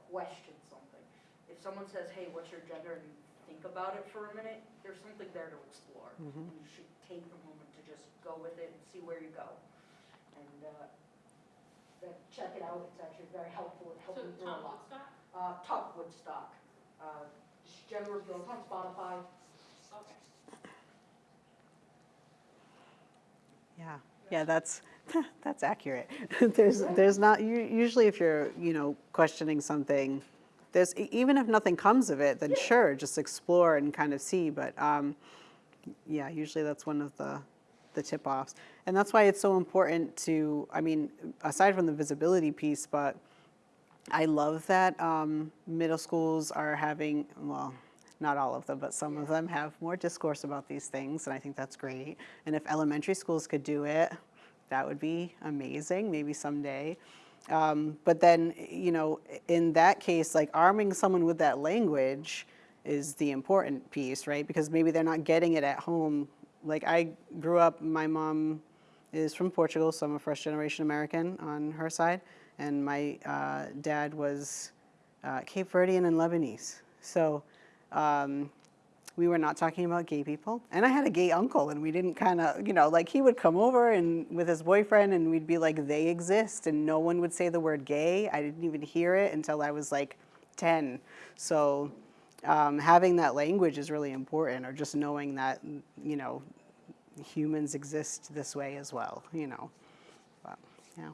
[SPEAKER 7] question something. If someone says, hey, what's your gender, and you think about it for a minute, there's something there to explore.
[SPEAKER 3] Mhm.
[SPEAKER 7] You should take the moment to just go with it and see where you go. And, uh, that- check it out, it's actually very helpful, it helped
[SPEAKER 9] So
[SPEAKER 7] me through a
[SPEAKER 9] Tom
[SPEAKER 7] lot.
[SPEAKER 9] Woodstock?
[SPEAKER 7] Uh, Tuck Woodstock, uh, just gender reveal, it's on Spotify.
[SPEAKER 9] Okay.
[SPEAKER 3] Yeah, yeah, that's, [laughs] that's accurate. [laughs] There's, there's not, u- usually if you're, you know, questioning something, there's, e- even if nothing comes of it, then sure, just explore and kind of see, but, um, yeah, usually that's one of the, the tip-offs. And that's why it's so important to, I mean, aside from the visibility piece, but I love that um, middle schools are having, well, not all of them, but some of them have more discourse about these things, and I think that's great. And if elementary schools could do it, that would be amazing, maybe someday. Um, but then, you know, in that case, like arming someone with that language is the important piece, right? Because maybe they're not getting it at home. Like I grew up, my mom is from Portugal, so I'm a first generation American on her side, and my uh, dad was uh, Cape Verdean and Lebanese. So um, we were not talking about gay people. And I had a gay uncle, and we didn't kind of, you know, like he would come over and with his boyfriend, and we'd be like, they exist, and no one would say the word gay. I didn't even hear it until I was like 10. So um, having that language is really important, or just knowing that, you know, humans exist this way as well, you know. But, yeah.